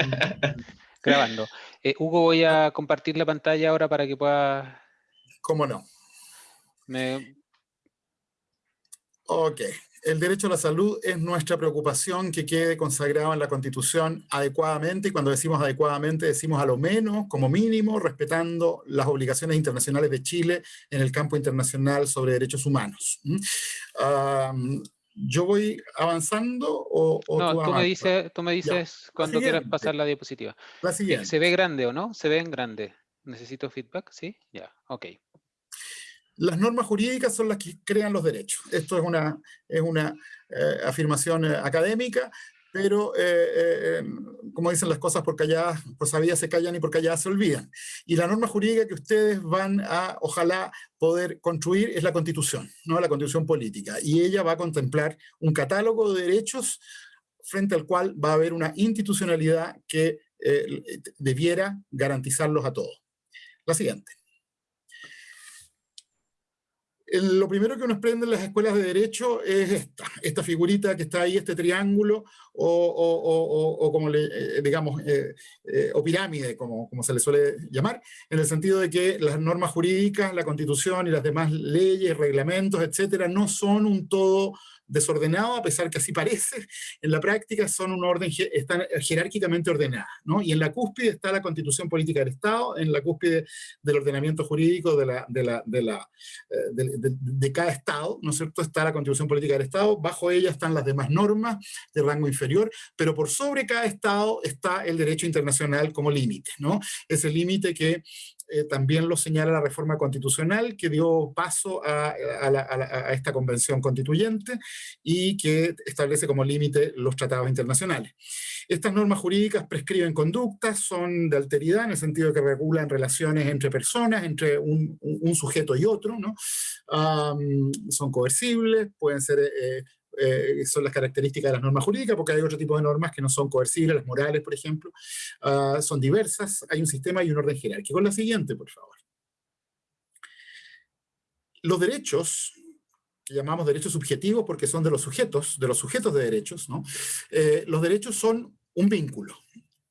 Grabando. Eh, Hugo, voy a compartir la pantalla ahora para que pueda... ¿Cómo no? Me... Ok. El derecho a la salud es nuestra preocupación que quede consagrado en la Constitución adecuadamente, y cuando decimos adecuadamente decimos a lo menos, como mínimo, respetando las obligaciones internacionales de Chile en el campo internacional sobre derechos humanos. ¿Yo voy avanzando o, no, tú, me dices, tú me dices cuando quieras pasar la diapositiva. La siguiente. ¿Se ve grande o no? ¿Se ve en grande? ¿Necesito feedback? ¿Sí? Ya, ok. Las normas jurídicas son las que crean los derechos. Esto es una, es una eh, afirmación eh, académica, pero eh, como dicen las cosas por calladas, por sabidas se callan y por calladas se olvidan. Y la norma jurídica que ustedes van a, ojalá, poder construir es la Constitución, ¿no? la Constitución política. Y ella va a contemplar un catálogo de derechos frente al cual va a haber una institucionalidad que debiera garantizarlos a todos. La siguiente lo primero que uno aprende en las escuelas de Derecho es esta, esta figurita que está ahí, este triángulo, o, como le, eh, digamos, eh, eh, o pirámide, como, como se le suele llamar, en el sentido de que las normas jurídicas, la Constitución y las demás leyes, reglamentos, etcétera, no son un todo desordenado, a pesar que así parece, en la práctica son un orden, están jerárquicamente ordenadas, ¿no? Y en la cúspide está la constitución política del Estado, en la cúspide del ordenamiento jurídico de, la, de, la, de, la, eh, de, cada Estado, ¿no es cierto? Está la constitución política del Estado, bajo ella están las demás normas de rango inferior, pero por sobre cada Estado está el derecho internacional como límite, ¿no? Ese límite que eh, también lo señala la reforma constitucional que dio paso a, esta convención constituyente y que establece como límite los tratados internacionales. Estas normas jurídicas prescriben conductas, son de alteridad en el sentido de que regulan relaciones entre personas, entre un, sujeto y otro, ¿no? son coercibles, pueden ser eh, eh, son las características de las normas jurídicas, porque hay otro tipo de normas que no son coercibles, las morales, por ejemplo, ah, son diversas, hay un sistema y un orden jerárquico. La siguiente, por favor. Los derechos, que llamamos derechos subjetivos porque son de los sujetos, de los sujetos de derechos. Eh, los derechos son un vínculo,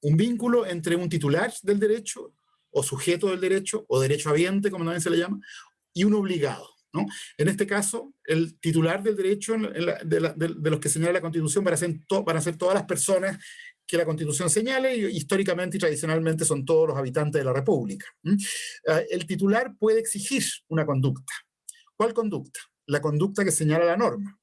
un vínculo entre un titular del derecho, o sujeto del derecho, o derecho habiente, como también se le llama, y un obligado. En este caso, el titular del derecho de, los que señala la Constitución van a, ser a todas las personas que la Constitución señale, y históricamente y tradicionalmente son todos los habitantes de la República. Ah, el titular puede exigir una conducta. ¿Cuál conducta? La conducta que señala la norma.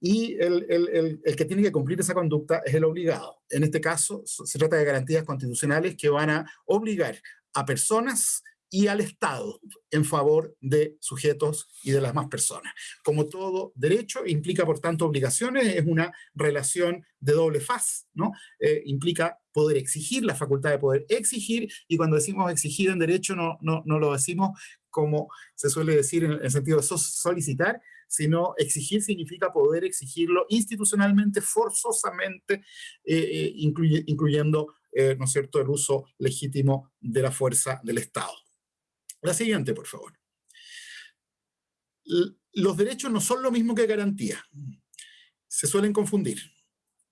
Y el, que tiene que cumplir esa conducta es el obligado. En este caso, se trata de garantías constitucionales que van a obligar a personas y al Estado en favor de sujetos y de las más personas. Como todo derecho, implica por tanto obligaciones, es una relación de doble faz, ¿no? Eh, implica poder exigir, la facultad de poder exigir, y cuando decimos exigir en derecho no, no, no lo decimos como se suele decir en el sentido de solicitar, sino exigir significa poder exigirlo institucionalmente, forzosamente, eh, eh, incluyendo, ¿no es cierto?, el uso legítimo de la fuerza del Estado. La siguiente, por favor. Los derechos no son lo mismo que garantía. Se suelen confundir.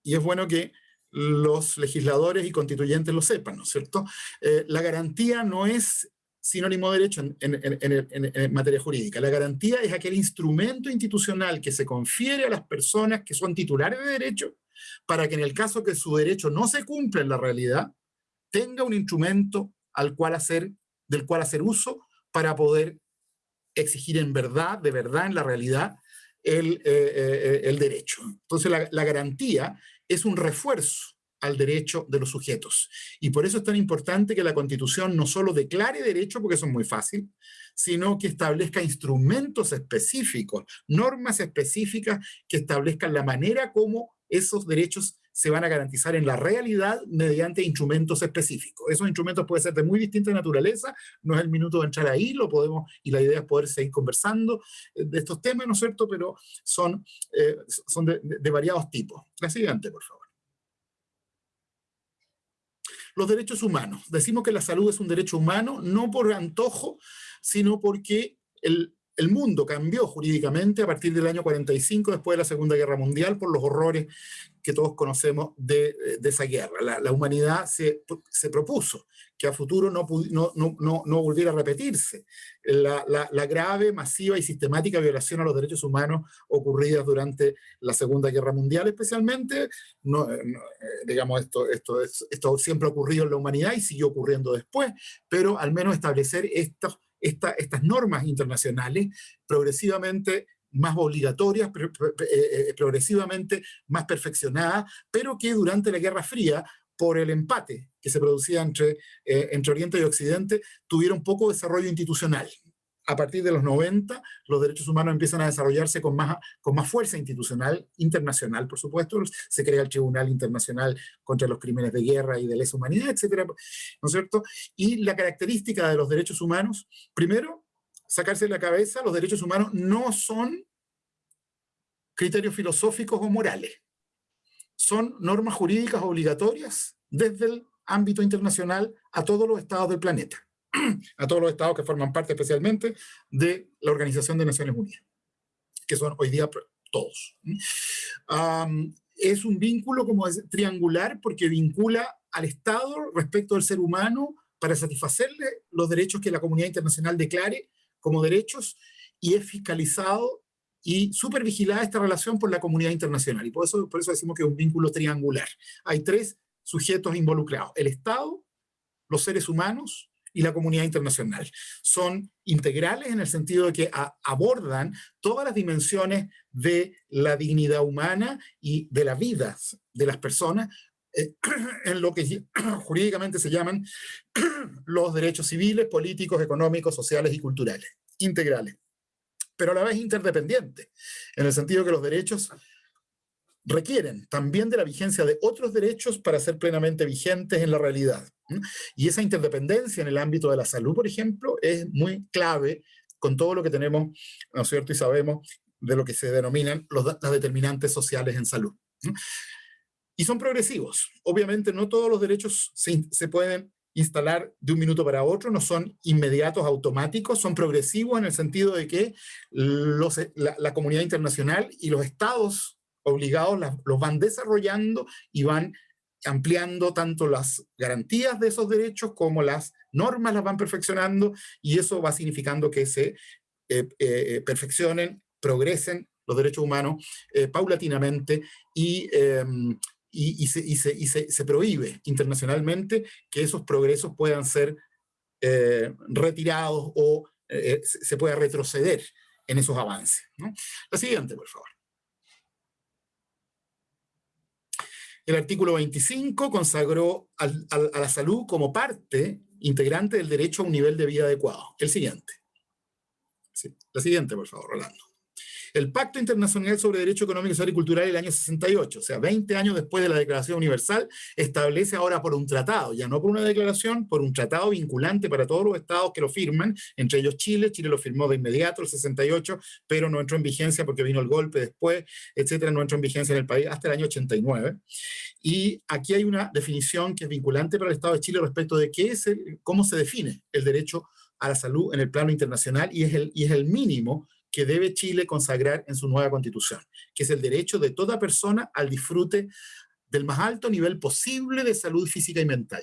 Y es bueno que los legisladores y constituyentes lo sepan, ¿no es cierto? Eh, la garantía no es sinónimo de derecho en, en, materia jurídica. La garantía es aquel instrumento institucional que se confiere a las personas que son titulares de derecho para que en el caso que su derecho no se cumpla en la realidad, tenga un instrumento al cual hacer del cual hacer uso para poder exigir en verdad, de verdad, en la realidad, el, eh, eh, el derecho. Entonces la, la garantía es un refuerzo al derecho de los sujetos. Y por eso es tan importante que la Constitución no solo declare derecho, porque eso es muy fácil, sino que establezca instrumentos específicos, normas específicas que establezcan la manera como esos derechos se van a garantizar en la realidad mediante instrumentos específicos. Esos instrumentos pueden ser de muy distinta naturaleza, no es el minuto de entrar ahí, lo podemos, y la idea es poder seguir conversando eh, de estos temas, ¿no es cierto?, pero son, eh, son de, de variados tipos. La siguiente, por favor. Los derechos humanos. Decimos que la salud es un derecho humano, no por antojo, sino porque el, el mundo cambió jurídicamente a partir del año 45, después de la Segunda Guerra Mundial, por los horrores que todos conocemos de, esa guerra. La, humanidad se, se, propuso que a futuro no, no, no, no volviera a repetirse la, la, grave, masiva y sistemática violación a los derechos humanos ocurridas durante la Segunda Guerra Mundial, especialmente. No, eh, digamos, esto, esto, esto siempre ha ocurrido en la humanidad y siguió ocurriendo después, pero al menos establecer estos estas normas internacionales progresivamente más obligatorias, eh, eh, progresivamente más perfeccionadas, pero que durante la Guerra Fría, por el empate que se producía entre, eh, entre Oriente y Occidente, tuvieron poco desarrollo institucional a partir de los 90, los derechos humanos empiezan a desarrollarse con más, con más fuerza institucional, internacional, por supuesto. Se crea el Tribunal Internacional contra los Crímenes de Guerra y de lesa humanidad, etcétera, ¿no es cierto? Y la característica de los derechos humanos, primero, sacarse de la cabeza, los derechos humanos no son criterios filosóficos o morales. Son normas jurídicas obligatorias desde el ámbito internacional a todos los estados del planeta a todos los estados que forman parte especialmente de la Organización de Naciones Unidas, que son hoy día todos. es un vínculo como es, triangular porque vincula al Estado respecto del ser humano para satisfacerle los derechos que la comunidad internacional declare como derechos y es fiscalizado y supervigilada esta relación por la comunidad internacional. Y por eso, por eso decimos que es un vínculo triangular. Hay tres sujetos involucrados, el Estado, los seres humanos y la comunidad internacional. Son integrales en el sentido de que abordan todas las dimensiones de la dignidad humana y de la vida de las personas, eh, en lo que jurídicamente se llaman los derechos civiles, políticos, económicos, sociales y culturales, integrales, pero a la vez interdependientes, en el sentido que los derechos requieren también de la vigencia de otros derechos para ser plenamente vigentes en la realidad. Y esa interdependencia en el ámbito de la salud, por ejemplo, es muy clave con todo lo que tenemos, ¿no es cierto? Y sabemos de lo que se denominan los, las determinantes sociales en salud. Y son progresivos. Obviamente no todos los derechos se, se pueden instalar de un minuto para otro, no son inmediatos, automáticos, son progresivos en el sentido de que los, la, la comunidad internacional y los estados obligados los van desarrollando y van ampliando tanto las garantías de esos derechos como las normas las van perfeccionando y eso va significando que se eh, eh, perfeccionen, progresen los derechos humanos eh, paulatinamente y, em, y, se, y, se, se, se, prohíbe internacionalmente que esos progresos puedan ser retirados o se pueda retroceder en esos avances. La siguiente, por favor. El artículo 25 consagró a la salud como parte integrante del derecho a un nivel de vida adecuado. El siguiente. la siguiente, por favor, Rolando el Pacto Internacional sobre Derecho Económico, Social y Cultural del año 68, o sea, 20 años después de la Declaración Universal, establece ahora por un tratado, ya no por una declaración, por un tratado vinculante para todos los estados que lo firman, entre ellos Chile, Chile lo firmó de inmediato, el 68, pero no entró en vigencia porque vino el golpe después, etcétera, no entró en vigencia en el país hasta el año 89. Y aquí hay una definición que es vinculante para el Estado de Chile respecto de qué es cómo se define el derecho a la salud en el plano internacional y es el, y es el mínimo que debe Chile consagrar en su nueva constitución, que es el derecho de toda persona al disfrute del más alto nivel posible de salud física y mental.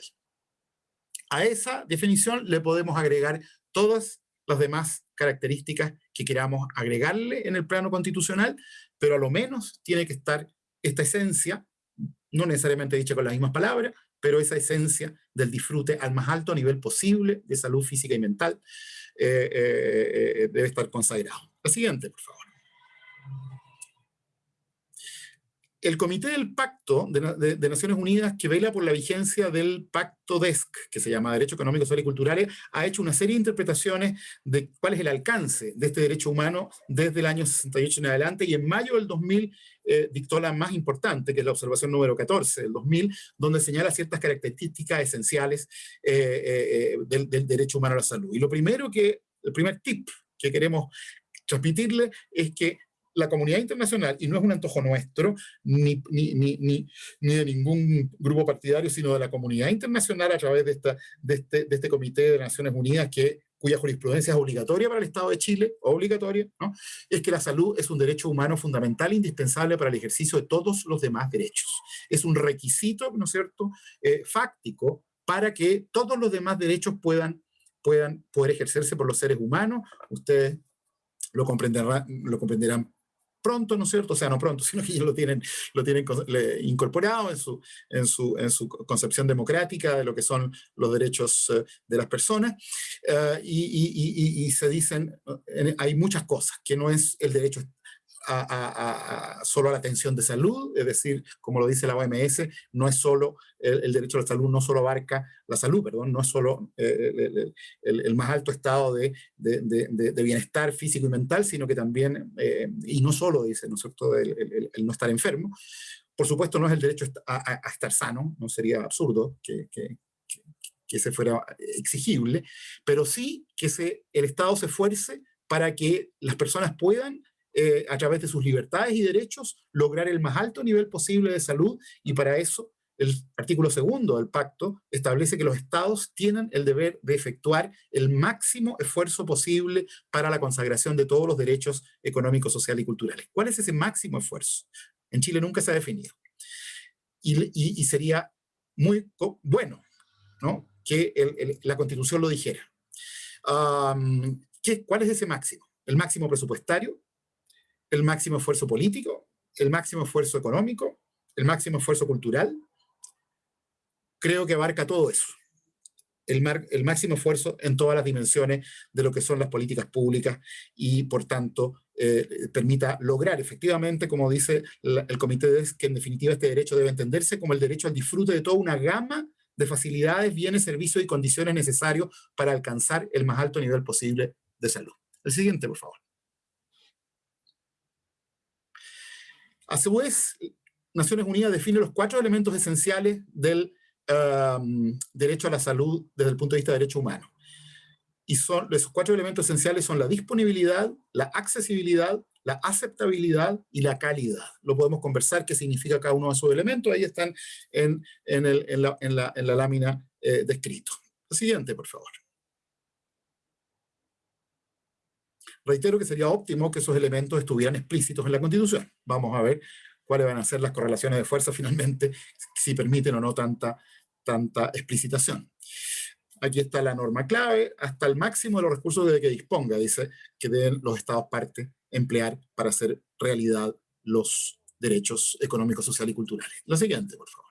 A esa definición le podemos agregar todas las demás características que queramos agregarle en el plano constitucional, pero a lo menos tiene que estar esta esencia, no necesariamente dicha con las mismas palabras, pero esa esencia del disfrute al más alto nivel posible de salud física y mental eh, eh, eh, debe estar consagrado. La siguiente, por favor. El Comité del Pacto de, Naciones Unidas, que vela por la vigencia del Pacto DESC, que se llama Derecho Económico, Social y Cultural, ha hecho una serie de interpretaciones de cuál es el alcance de este derecho humano desde el año 68 en adelante, y en mayo del 2000 eh, dictó la más importante, que es la observación número 14 del 2000, donde señala ciertas características esenciales eh, eh, del derecho humano a la salud. Y lo primero que, el primer tip que queremos transmitirle es que la comunidad internacional, y no es un antojo nuestro, ni, ni, ni, ni, de ningún grupo partidario, sino de la comunidad internacional a través de, esta, de, este, de este Comité de Naciones Unidas que cuya jurisprudencia es obligatoria para el Estado de Chile, obligatoria, ¿no? es que la salud es un derecho humano fundamental e indispensable para el ejercicio de todos los demás derechos. Es un requisito, ¿no es cierto?, eh, fáctico para que todos los demás derechos puedan, puedan poder ejercerse por los seres humanos. Ustedes lo comprenderán, lo comprenderán pronto, ¿no es cierto? O sea, no pronto, sino que ellos lo tienen, lo tienen incorporado en su, en, su, en su concepción democrática de lo que son los derechos eh, de las personas. Eh, y, y, se dicen, eh, hay muchas cosas, que no es el derecho solo a la atención de salud, es decir, como lo dice la OMS, no es solo, el, derecho a la salud no solo abarca la salud, perdón, no es solo eh, el, más alto estado de, bienestar físico y mental, sino que también, eh, y no solo, dice, ¿no es cierto?, el, no estar enfermo. Por supuesto, no es el derecho a, estar sano, no sería absurdo que, que, que se fuera exigible, pero sí que el Estado se esfuerce para que las personas puedan eh, a través de sus libertades y derechos, lograr el más alto nivel posible de salud y para eso el artículo segundo del pacto establece que los estados tienen el deber de efectuar el máximo esfuerzo posible para la consagración de todos los derechos económicos, sociales y culturales. ¿Cuál es ese máximo esfuerzo? En Chile nunca se ha definido. Y, sería muy bueno ¿no? que la Constitución lo dijera. ¿qué, ¿Cuál es ese máximo? ¿El máximo presupuestario? El máximo esfuerzo político, el máximo esfuerzo económico, el máximo esfuerzo cultural. Creo que abarca todo eso. El, máximo esfuerzo en todas las dimensiones de lo que son las políticas públicas y, por tanto, eh, permita lograr efectivamente, como dice el comité, que en definitiva este derecho debe entenderse como el derecho al disfrute de toda una gama de facilidades, bienes, servicios y condiciones necesarios para alcanzar el más alto nivel posible de salud. El siguiente, por favor. A su vez, Naciones Unidas define los cuatro elementos esenciales del derecho a la salud desde el punto de vista de derecho humano. Y son, esos cuatro elementos esenciales son la disponibilidad, la accesibilidad, la aceptabilidad y la calidad. Lo podemos conversar, qué significa cada uno de esos elementos, ahí están en, la, lámina eh, descrito. siguiente, por favor. Reitero que sería óptimo que esos elementos estuvieran explícitos en la Constitución. Vamos a ver cuáles van a ser las correlaciones de fuerza finalmente, si permiten o no tanta, tanta explicitación. Aquí está la norma clave, hasta el máximo de los recursos de que disponga, dice que deben los estados parte emplear para hacer realidad los derechos económicos, sociales y culturales. La siguiente, por favor.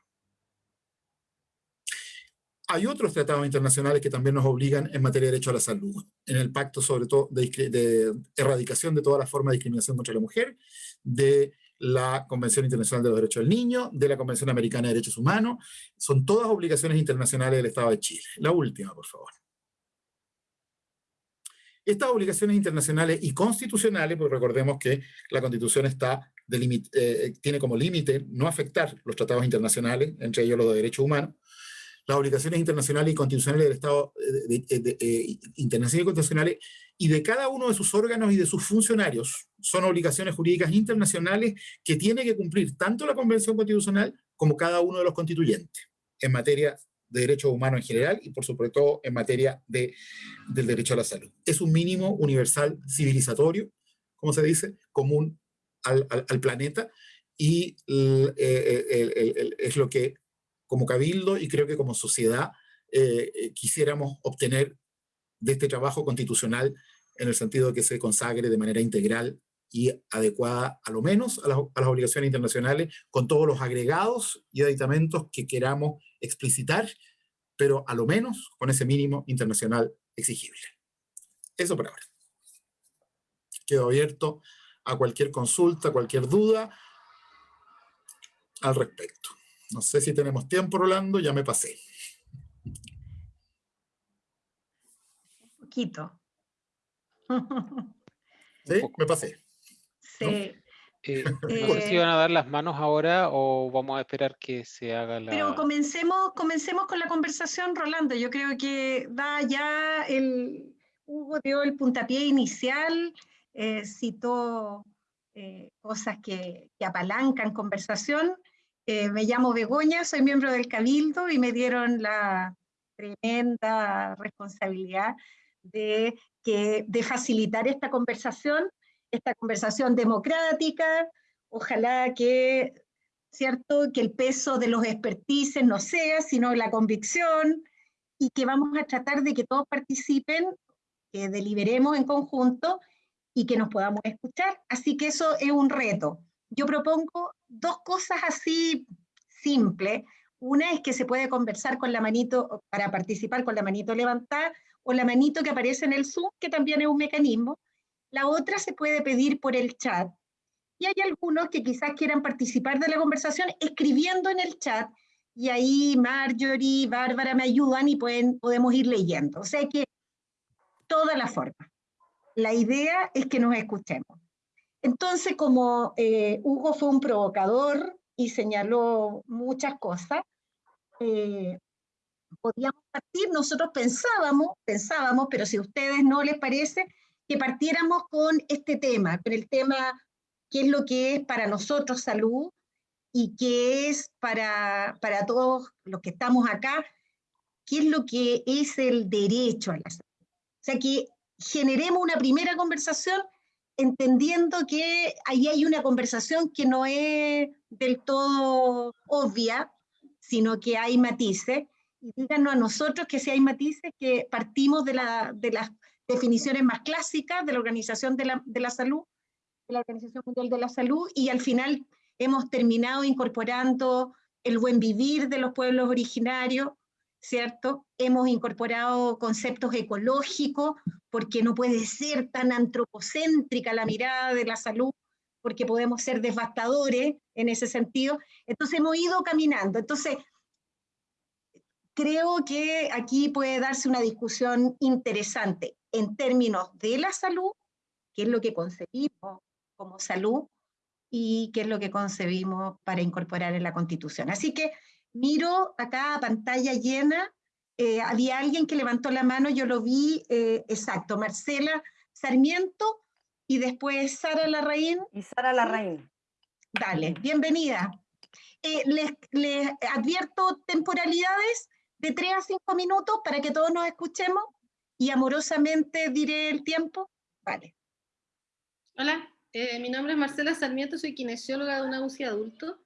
Hay otros tratados internacionales que también nos obligan en materia de derecho a la salud. En el pacto sobre todo de, erradicación de todas las formas de discriminación contra la mujer, de la Convención Internacional de los Derechos del Niño, de la Convención Americana de Derechos Humanos, son todas obligaciones internacionales del Estado de Chile. La última, por favor. Estas obligaciones internacionales y constitucionales, pues recordemos que la Constitución está eh, tiene como límite no afectar los tratados internacionales, entre ellos los de derechos humanos, las obligaciones internacionales y constitucionales del Estado, eh, eh, internacionales y constitucionales, y de cada uno de sus órganos y de sus funcionarios, son obligaciones jurídicas internacionales que tiene que cumplir tanto la Convención Constitucional como cada uno de los constituyentes, en materia de derechos humanos en general y por sobre todo en materia de, del derecho a la salud. Es un mínimo universal civilizatorio, como se dice, común al, al, planeta, y eh, es lo que como cabildo y creo que como sociedad eh, eh, quisiéramos obtener de este trabajo constitucional en el sentido de que se consagre de manera integral y adecuada a lo menos a las, obligaciones internacionales con todos los agregados y aditamentos que queramos explicitar, pero a lo menos con ese mínimo internacional exigible. Eso por ahora. Quedo abierto a cualquier consulta, cualquier duda al respecto. No sé si tenemos tiempo, Rolando, ya me pasé. Un poquito. ¿Sí? Me pasé. Sí. Eh, ¿No? si van a dar las manos ahora o vamos a esperar que se haga la... Pero comencemos, comencemos con la conversación, Rolando. Yo creo que da ya el... Hugo dio el puntapié inicial, eh, citó eh, cosas que, que, apalancan conversación. Eh, me llamo Begoña, soy miembro del Cabildo y me dieron la tremenda responsabilidad de, que, de facilitar esta conversación, esta conversación democrática, ojalá que, ¿cierto? que el peso de los expertices no sea, sino la convicción, y que vamos a tratar de que todos participen, que deliberemos en conjunto y que nos podamos escuchar. Así que eso es un reto. Yo propongo dos cosas así simples. Una es que se puede conversar con la manito, para participar con la manito levantada, o la manito que aparece en el Zoom, que también es un mecanismo. La otra se puede pedir por el chat. Y hay algunos que quizás quieran participar de la conversación escribiendo en el chat, y ahí Marjorie, Bárbara me ayudan y pueden, podemos ir leyendo. O sea que toda la forma. La idea es que nos escuchemos. Entonces, como eh, Hugo fue un provocador y señaló muchas cosas, eh, podíamos partir, nosotros pensábamos, pensábamos, pero si a ustedes no les parece, que partiéramos con este tema, con el tema qué es lo que es para nosotros salud y qué es para, para todos los que estamos acá, qué es lo que es el derecho a la salud. O sea, que generemos una primera conversación entendiendo que ahí hay una conversación que no es del todo obvia, sino que hay matices. Y díganos a nosotros que si hay matices, que partimos de, la, de las definiciones más clásicas de la Organización de la, de la Salud, de la Organización Mundial de la Salud, y al final hemos terminado incorporando el buen vivir de los pueblos originarios, ¿cierto? Hemos incorporado conceptos ecológicos, porque no puede ser tan antropocéntrica la mirada de la salud, porque podemos ser devastadores en ese sentido. Entonces hemos ido caminando. Entonces, creo que aquí puede darse una discusión interesante en términos de la salud, qué es lo que concebimos como salud y qué es lo que concebimos para incorporar en la Constitución. Así que miro acá pantalla llena, eh, había alguien que levantó la mano, yo lo vi, eh, exacto, Marcela Sarmiento y después Sara Larraín. Y Sara Larraín. Dale, bienvenida. Eh, les, les advierto temporalidades de 3 a 5 minutos para que todos nos escuchemos y amorosamente diré el tiempo. Vale. Hola, mi nombre es Marcela Sarmiento, soy kinesióloga de una UCI adulto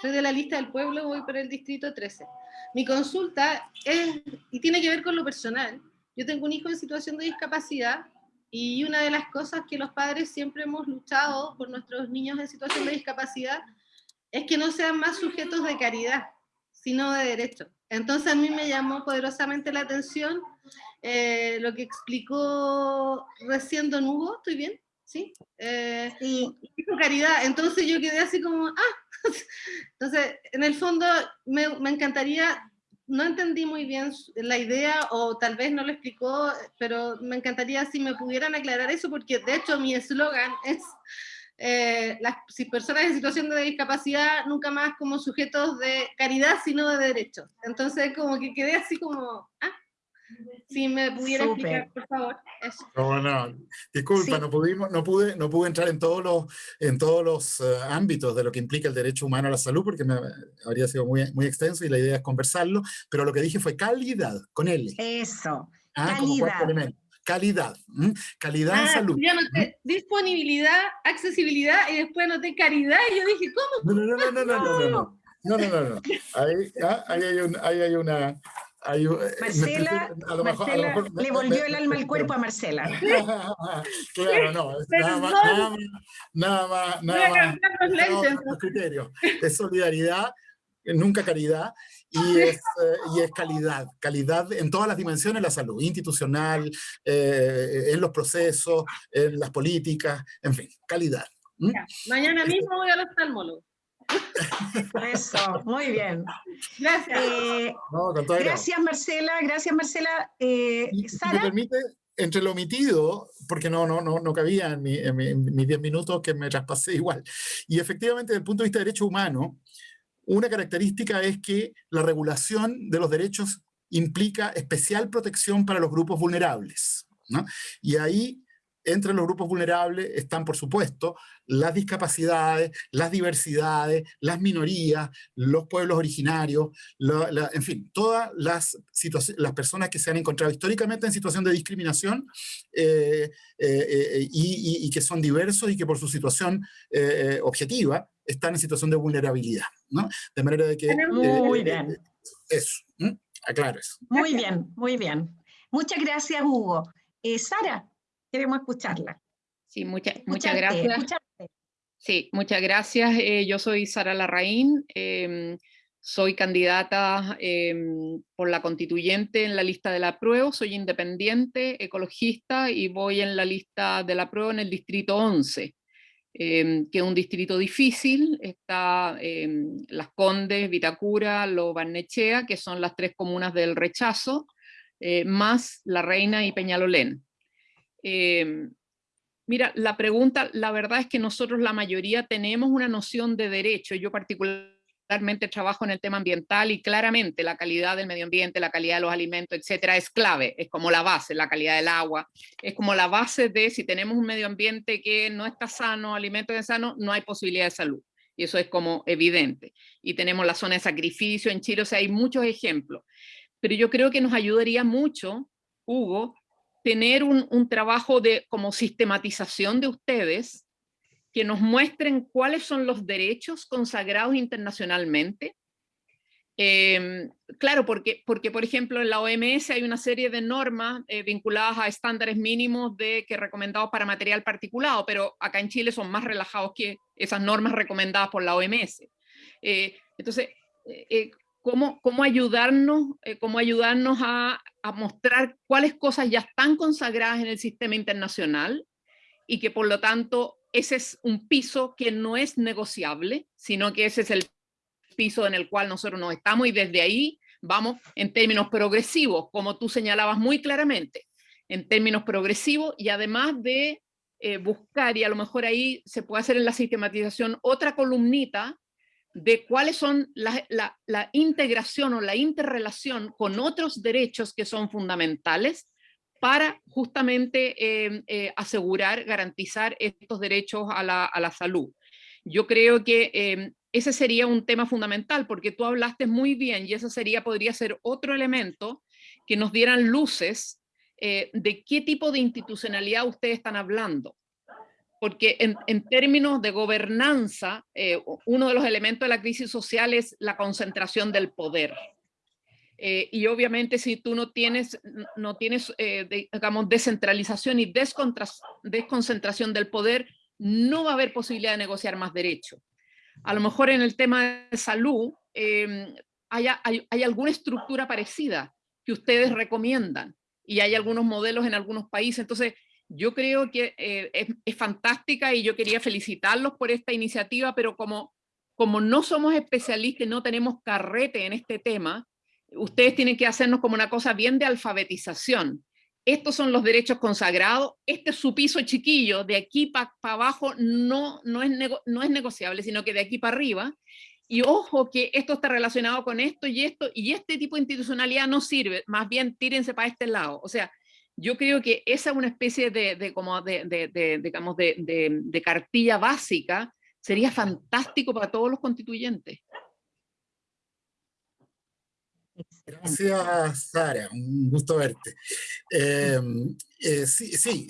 soy de la lista del pueblo, voy por el distrito 13. Mi consulta es, y tiene que ver con lo personal. Yo tengo un hijo en situación de discapacidad y una de las cosas que los padres siempre hemos luchado por nuestros niños en situación de discapacidad es que no sean más sujetos de caridad, sino de derecho. Entonces a mí me llamó poderosamente la atención eh, lo que explicó recién Don Hugo, ¿estoy bien? ¿Sí? Eh, sí. Caridad, entonces yo quedé así como, ah, entonces, en el fondo, me, me, encantaría, no entendí muy bien la idea, o tal vez no lo explicó, pero me encantaría si me pudieran aclarar eso, porque de hecho mi eslogan es, eh, las personas en situación de discapacidad, nunca más como sujetos de caridad, sino de derechos. Entonces, como que quedé así como, ah, si me pudiera explicar, por favor. No, no, disculpa, no, pudimos, no, pude, no pude entrar en todos los, en todos los eh, ámbitos de lo que implica el derecho humano a la salud, porque me habría sido muy, muy extenso y la idea es conversarlo, pero lo que dije fue calidad, con L. Eso, ah, calidad. Calidad, calidad en ah, salud. Yo noté disponibilidad, accesibilidad y después noté caridad y yo dije, ¿cómo? No, no, no, no, no, no, no, no, no, no, no, no. Ahí, ah, ahí, hay, un, ahí hay una, eh, Marcela, le volvió el alma al cuerpo a Marcela. claro, no, nada más, nada más, nada más, nada más, criterio. Es solidaridad, nunca caridad, y es, eh, y es calidad, calidad en todas las dimensiones de la salud, institucional, eh, en los procesos, en las políticas, en fin, calidad. Mañana mismo voy al oftalmólogo. Eso, muy bien. Gracias. Eh, gracias, Marcela. Gracias, Marcela. Eh, si me permite, entre lo omitido, porque no, no, no, no cabía en, mis 10 minutos que me traspasé igual. Y efectivamente, desde el punto de vista de derecho humano, una característica es que la regulación de los derechos implica especial protección para los grupos vulnerables. ¿no? Y ahí entre los grupos vulnerables están, por supuesto, las discapacidades, las diversidades, las minorías, los pueblos originarios, en fin, todas las, las personas que se han encontrado históricamente en situación de discriminación eh, eh, y, que son diversos y que por su situación objetiva están en situación de vulnerabilidad. ¿no? De manera de que... Muy bien. Eso, aclaro eso. Muy bien, muy bien. Muchas gracias, Hugo. Sara, queremos escucharla. Sí, muchas gracias. Sí, muchas gracias. Eh, yo soy Sara Larraín, em, soy candidata em, por la constituyente en la lista de la prueba, soy independiente, ecologista y voy en la lista de la prueba en el distrito 11, em, que es un distrito difícil, está Las Condes, Vitacura, Lo Barnechea, que son las tres comunas del rechazo, eh, más La Reina y Peñalolén. Em, mira, la pregunta, la verdad es que nosotros la mayoría tenemos una noción de derecho, yo particularmente trabajo en el tema ambiental y claramente la calidad del medio ambiente, la calidad de los alimentos, etcétera, es clave, es como la base, la calidad del agua, es como la base de si tenemos un medio ambiente que no está sano, alimentos sanos, no hay posibilidad de salud. Y eso es como evidente. Y tenemos la zona de sacrificio en Chile, o sea, hay muchos ejemplos. Pero yo creo que nos ayudaría mucho, Hugo, tener un, trabajo de como sistematización de ustedes que nos muestren cuáles son los derechos consagrados internacionalmente. Em, claro, porque, porque por ejemplo en la OMS hay una serie de normas eh, vinculadas a estándares mínimos de que recomendados para material particulado, pero acá en Chile son más relajados que esas normas recomendadas por la OMS. Eh, entonces, eh, cómo, ayudarnos, eh, cómo ayudarnos a, mostrar cuáles cosas ya están consagradas en el sistema internacional y que por lo tanto ese es un piso que no es negociable, sino que ese es el piso en el cual nosotros nos estamos y desde ahí vamos en términos progresivos, como tú señalabas muy claramente, en términos progresivos y además de eh, buscar, y a lo mejor ahí se puede hacer en la sistematización otra columnita de cuáles son la, integración o la interrelación con otros derechos que son fundamentales para justamente eh, eh, asegurar, garantizar estos derechos a la, salud. Yo creo que eh, ese sería un tema fundamental porque tú hablaste muy bien y ese sería, podría ser otro elemento que nos dieran luces de qué tipo de institucionalidad ustedes están hablando porque en, términos de gobernanza, eh, uno de los elementos de la crisis social es la concentración del poder. Eh, y obviamente si tú no tienes, no tienes eh, digamos, descentralización y desconcentración del poder, no va a haber posibilidad de negociar más derechos. A lo mejor en el tema de salud em, hay, hay alguna estructura parecida que ustedes recomiendan y hay algunos modelos en algunos países. Entonces, yo creo que eh, es, fantástica y yo quería felicitarlos por esta iniciativa, pero como, como no somos especialistas y no tenemos carrete en este tema, ustedes tienen que hacernos como una cosa bien de alfabetización. Estos son los derechos consagrados, este es su piso chiquillo, de aquí para abajo no, no, es no es negociable, sino que de aquí para arriba. Y ojo que esto está relacionado con esto y esto, y este tipo de institucionalidad no sirve, más bien tírense para este lado. O sea, yo creo que esa es una especie de, como de, digamos, de, cartilla básica, sería fantástico para todos los constituyentes. Gracias, Sara, un gusto verte. Em, eh, sí, sí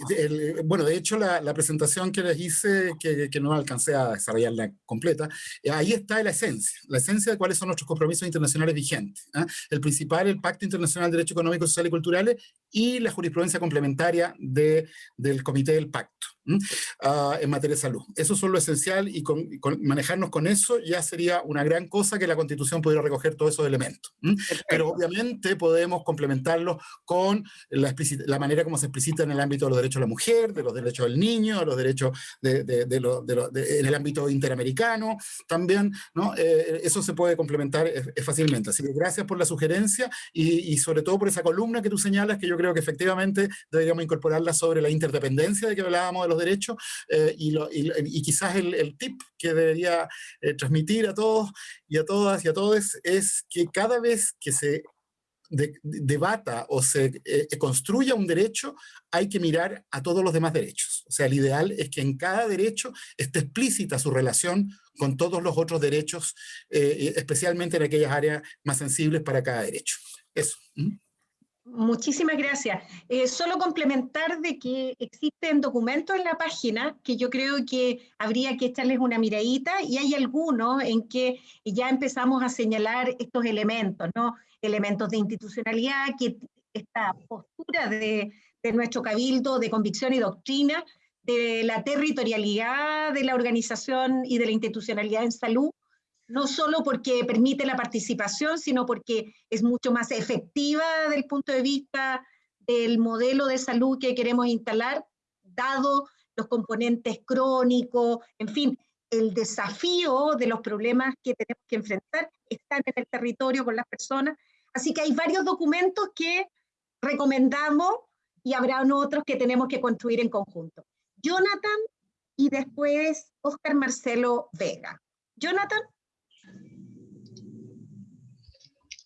bueno, de hecho la, presentación que les hice, que, que, no alcancé a desarrollarla completa, eh, ahí está la esencia, la esencia de cuáles son nuestros compromisos internacionales vigentes. ¿ah? El principal, el Pacto Internacional de Derecho Económico, Social y Culturales, y la jurisprudencia complementaria de, del Comité del Pacto uh, en materia de salud. Eso es lo esencial y con, manejarnos con eso ya sería una gran cosa que la Constitución pudiera recoger todos esos elementos. Pero obviamente podemos complementarlo con la, manera como se explicita en el ámbito de los derechos de la mujer, de los derechos del niño, de los derechos de, de, de, lo, en el ámbito interamericano también, ¿no? Eh, eso se puede complementar fácilmente. Así que gracias por la sugerencia y, y sobre todo por esa columna que tú señalas que yo creo que efectivamente deberíamos incorporarla sobre la interdependencia de que hablábamos de los derechos eh, y, quizás el, tip que debería eh, transmitir a todos y a todas y a todos es que cada vez que se debata o se eh, construya un derecho, hay que mirar a todos los demás derechos. O sea, el ideal es que en cada derecho esté explícita su relación con todos los otros derechos, eh, especialmente en aquellas áreas más sensibles para cada derecho. Eso. Muchísimas gracias. Eh, solo complementar de que existen documentos en la página que yo creo que habría que echarles una miradita y hay algunos en que ya empezamos a señalar estos elementos, ¿no? Elementos de institucionalidad, que esta postura de, de nuestro cabildo de convicción y doctrina, de la territorialidad de la organización y de la institucionalidad en salud, no solo porque permite la participación, sino porque es mucho más efectiva desde el punto de vista del modelo de salud que queremos instalar, dado los componentes crónicos, en fin, el desafío de los problemas que tenemos que enfrentar están en el territorio con las personas. Así que hay varios documentos que recomendamos y habrá otros que tenemos que construir en conjunto. Jonathan y después Oscar Marcelo Vega. Jonathan.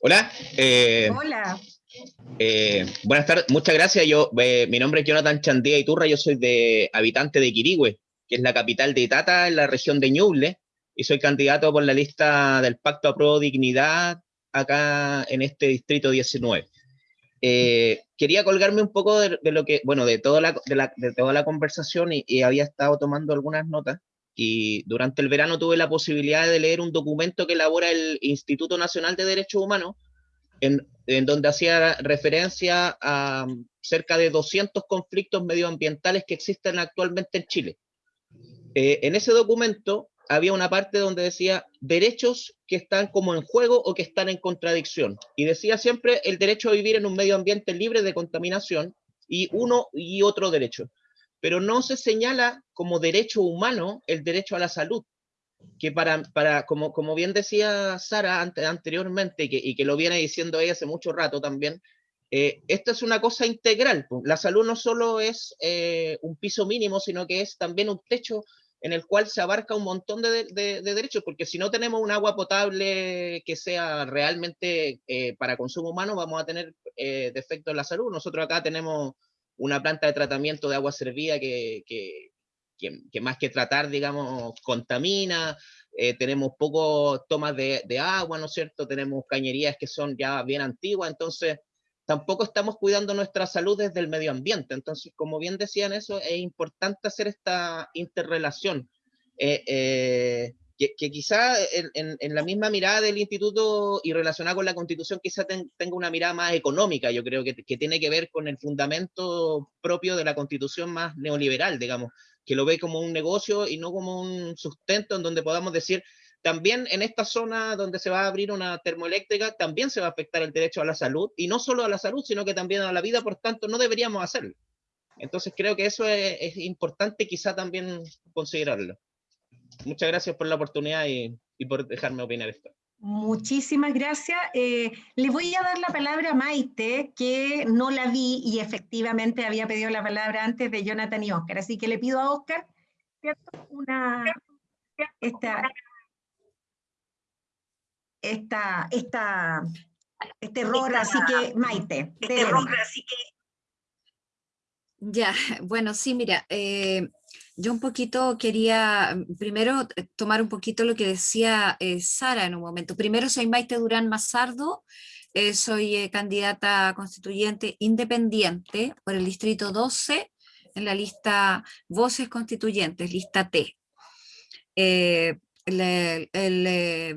Hola. Eh, Hola. Eh, buenas tardes, muchas gracias. Yo, eh, mi nombre es Jonathan Chandía Iturra, yo soy de habitante de Quirigüe, que es la capital de Itata, en la región de Ñuble, y soy candidato por la lista del Pacto a Pro Dignidad acá en este distrito 19. quería colgarme un poco de, lo que, bueno, de toda la, de toda la conversación y, había estado tomando algunas notas y durante el verano tuve la posibilidad de leer un documento que elabora el Instituto Nacional de Derechos Humanos, en, donde hacía referencia a um, cerca de 200 conflictos medioambientales que existen actualmente en Chile. Eh, en ese documento había una parte donde decía derechos que están como en juego o que están en contradicción. Y decía siempre el derecho a vivir en un medio ambiente libre de contaminación y uno y otro derecho pero no se señala como derecho humano el derecho a la salud, que para, para como, como bien decía Sara anteriormente, y que, lo viene diciendo ella hace mucho rato también, eh, esto es una cosa integral. La salud no solo es eh, un piso mínimo, sino que es también un techo en el cual se abarca un montón de, derechos, porque si no tenemos un agua potable que sea realmente eh, para consumo humano, vamos a tener defectos en la salud. Nosotros acá tenemos una planta de tratamiento de agua servida que, que, que, más que tratar, digamos, contamina, eh, tenemos pocos tomas de, agua, ¿no es cierto? Tenemos cañerías que son ya bien antiguas, entonces tampoco estamos cuidando nuestra salud desde el medio ambiente. Entonces, como bien decían eso, es importante hacer esta interrelación. Eh, eh, que, quizá en, la misma mirada del instituto y relacionada con la constitución quizá tenga una mirada más económica, yo creo que, tiene que ver con el fundamento propio de la constitución más neoliberal, digamos, que lo ve como un negocio y no como un sustento en donde podamos decir, también en esta zona donde se va a abrir una termoeléctrica, también se va a afectar el derecho a la salud, y no solo a la salud, sino que también a la vida, por tanto, no deberíamos hacerlo. Entonces creo que eso es, es importante quizá también considerarlo muchas gracias por la oportunidad y, por dejarme opinar esto. Muchísimas gracias. Eh, le voy a dar la palabra a Maite, que no la vi y efectivamente había pedido la palabra antes de Jonathan y Oscar. Así que le pido a Oscar, ¿cierto? Una, esta, esta, esta, este error, así que Maite. Este error, así que... Ya, bueno, sí, mira, eh, yo un poquito quería, mm, primero, eh, tomar un poquito lo que decía eh, Sara en un momento. Primero, soy Maite Durán Mazardo, eh, soy candidata constituyente independiente por el Distrito 12 en la lista Voces Constituyentes, lista T. el,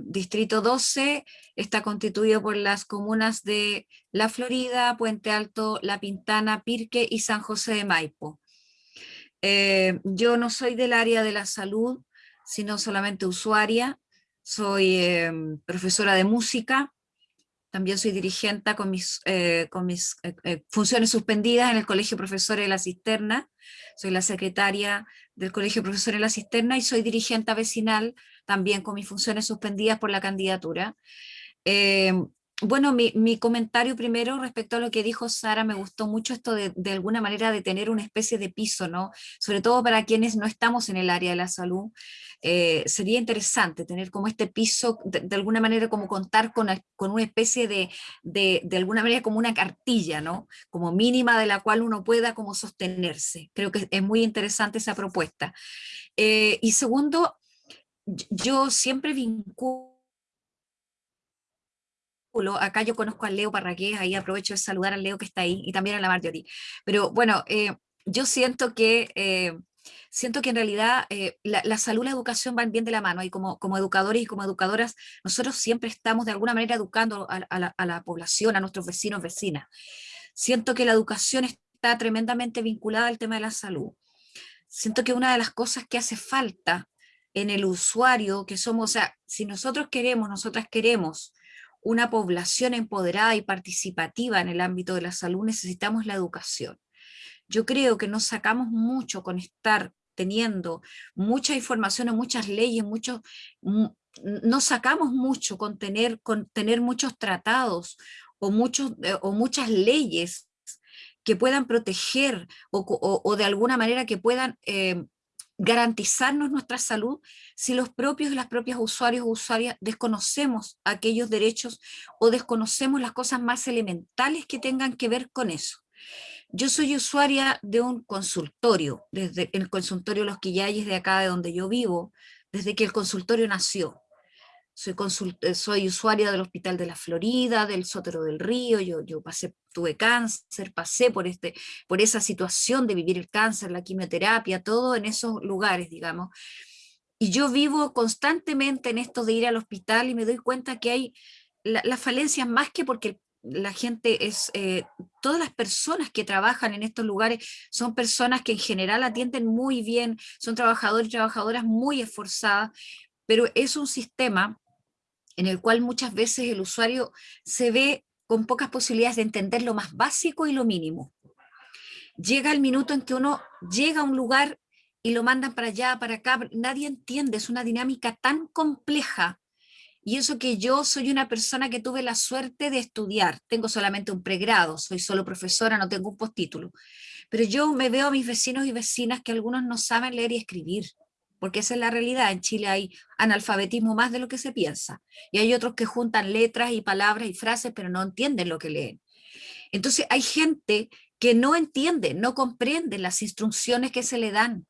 Distrito 12 está constituido por las comunas de La Florida, Puente Alto, La Pintana, Pirque y San José de Maipo. Eh, yo no soy del área de la salud, sino solamente usuaria. Soy em, profesora de música, también soy dirigente con mis, eh, eh, funciones suspendidas en el Colegio Profesores de la Cisterna. Soy la secretaria del Colegio Profesores de la Cisterna y soy dirigente vecinal también con mis funciones suspendidas por la candidatura. Bueno, mi, comentario primero respecto a lo que dijo Sara, me gustó mucho esto de, alguna manera de tener una especie de piso, ¿no? Sobre todo para quienes no estamos en el área de la salud, eh, sería interesante tener como este piso, de, alguna manera como contar con, con una especie de, de, de, alguna manera como una cartilla, ¿no? Como mínima de la cual uno pueda como sostenerse. Creo que es muy interesante esa propuesta. Eh, y segundo, yo siempre vinculo acá yo conozco a Leo Parraqués, ahí aprovecho de saludar al Leo que está ahí, y también a la Marjorie. Pero bueno, eh, yo siento que, eh, siento que en realidad eh, la, salud y la educación van bien de la mano, y como, como educadores y como educadoras, nosotros siempre estamos de alguna manera educando a, la, a la población, a nuestros vecinos, vecinas. Siento que la educación está tremendamente vinculada al tema de la salud. Siento que una de las cosas que hace falta en el usuario, que somos, o sea, si nosotros queremos, nosotras queremos una población empoderada y participativa en el ámbito de la salud, necesitamos la educación. Yo creo que nos sacamos mucho con estar teniendo mucha información o muchas leyes, muchos, nos sacamos mucho con tener, con tener muchos tratados o, muchos, eh, o muchas leyes que puedan proteger o, de alguna manera que puedan eh, garantizarnos nuestra salud si los propios y las propias usuarios o usuarias desconocemos aquellos derechos o desconocemos las cosas más elementales que tengan que ver con eso. Yo soy usuaria de un consultorio, desde el consultorio Los Quillayes de acá de donde yo vivo, desde que el consultorio nació soy, eh, soy usuaria del Hospital de la Florida, del Sótero del Río, yo, yo pasé, tuve cáncer, pasé por, este, por esa situación de vivir el cáncer, la quimioterapia, todo en esos lugares, digamos. Y yo vivo constantemente en esto de ir al hospital y me doy cuenta que hay las falencias más que porque la gente es, eh, todas las personas que trabajan en estos lugares son personas que en general atienden muy bien, son trabajadores y trabajadoras muy esforzadas, pero es un sistema en el cual muchas veces el usuario se ve con pocas posibilidades de entender lo más básico y lo mínimo. Llega el minuto en que uno llega a un lugar y lo mandan para allá, para acá, nadie entiende, es una dinámica tan compleja. Y eso que yo soy una persona que tuve la suerte de estudiar, tengo solamente un pregrado, soy solo profesora, no tengo un postítulo, pero yo me veo a mis vecinos y vecinas que algunos no saben leer y escribir, porque esa es la realidad, en Chile hay analfabetismo más de lo que se piensa, y hay otros que juntan letras y palabras y frases, pero no entienden lo que leen. Entonces hay gente que no entiende, no comprende las instrucciones que se le dan,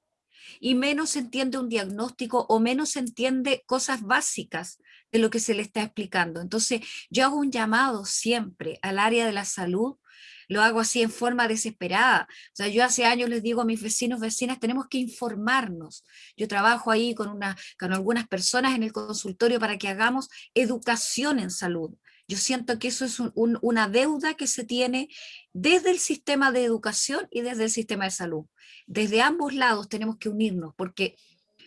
y menos entiende un diagnóstico o menos entiende cosas básicas de lo que se le está explicando. Entonces yo hago un llamado siempre al área de la salud lo hago así en forma desesperada. O sea, yo hace años les digo a mis vecinos, vecinas, tenemos que informarnos. Yo trabajo ahí con, una, con algunas personas en el consultorio para que hagamos educación en salud. Yo siento que eso es una deuda que se tiene desde el sistema de educación y desde el sistema de salud. Desde ambos lados tenemos que unirnos, porque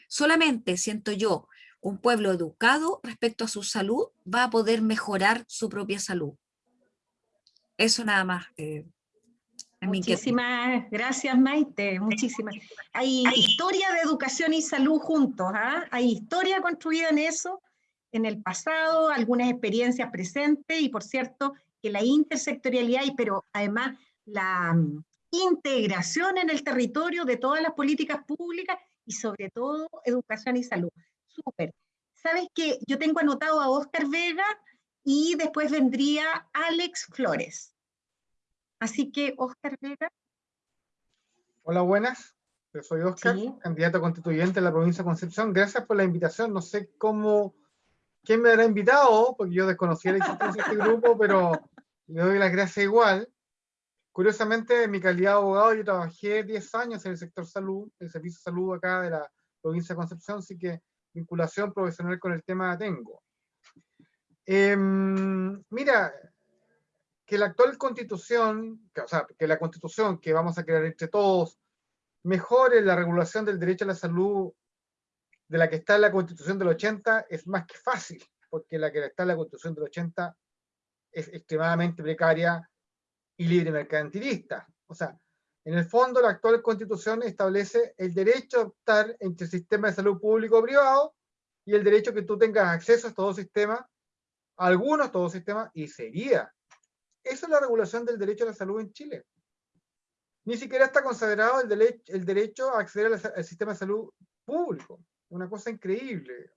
solamente, siento yo, un pueblo educado respecto a su salud va a poder mejorar su propia salud. Eso nada más. Eh, muchísimas gracias Maite, muchísimas. Hay historia de educación y salud juntos, ¿ah? hay historia construida en eso, en el pasado, algunas experiencias presentes y por cierto que la intersectorialidad, y pero además la mm, integración en el territorio de todas las políticas públicas y sobre todo educación y salud. Súper. ¿Sabes que Yo tengo anotado a Oscar Vega y después vendría Alex Flores. Así que, Oscar Vega. Hola, buenas. Yo soy Oscar, candidato constituyente en la provincia de Concepción. Gracias por la invitación. No sé cómo, quién me habrá invitado, porque yo desconocía la existencia de este grupo, pero le doy las gracias igual. Curiosamente, en mi calidad de abogado, yo trabajé 10 años en el sector salud, el servicio de salud acá de la provincia de Concepción, así que vinculación profesional con el tema tengo. Em, mira, que la actual constitución, que, o sea, que la constitución que vamos a crear entre todos, mejore la regulación del derecho a la salud de la que está en la constitución del 80 es más que fácil, porque la que está en la constitución del 80 es extremadamente precaria y libre mercantilista. O sea, en el fondo la actual constitución establece el derecho a optar entre el sistema de salud público o privado y el derecho que tú tengas acceso a estos dos sistemas algunos, todo sistema, y sería. Esa es la regulación del derecho a la salud en Chile. Ni siquiera está consagrado el, derecho, el derecho a acceder al, sistema de salud público. Una cosa increíble.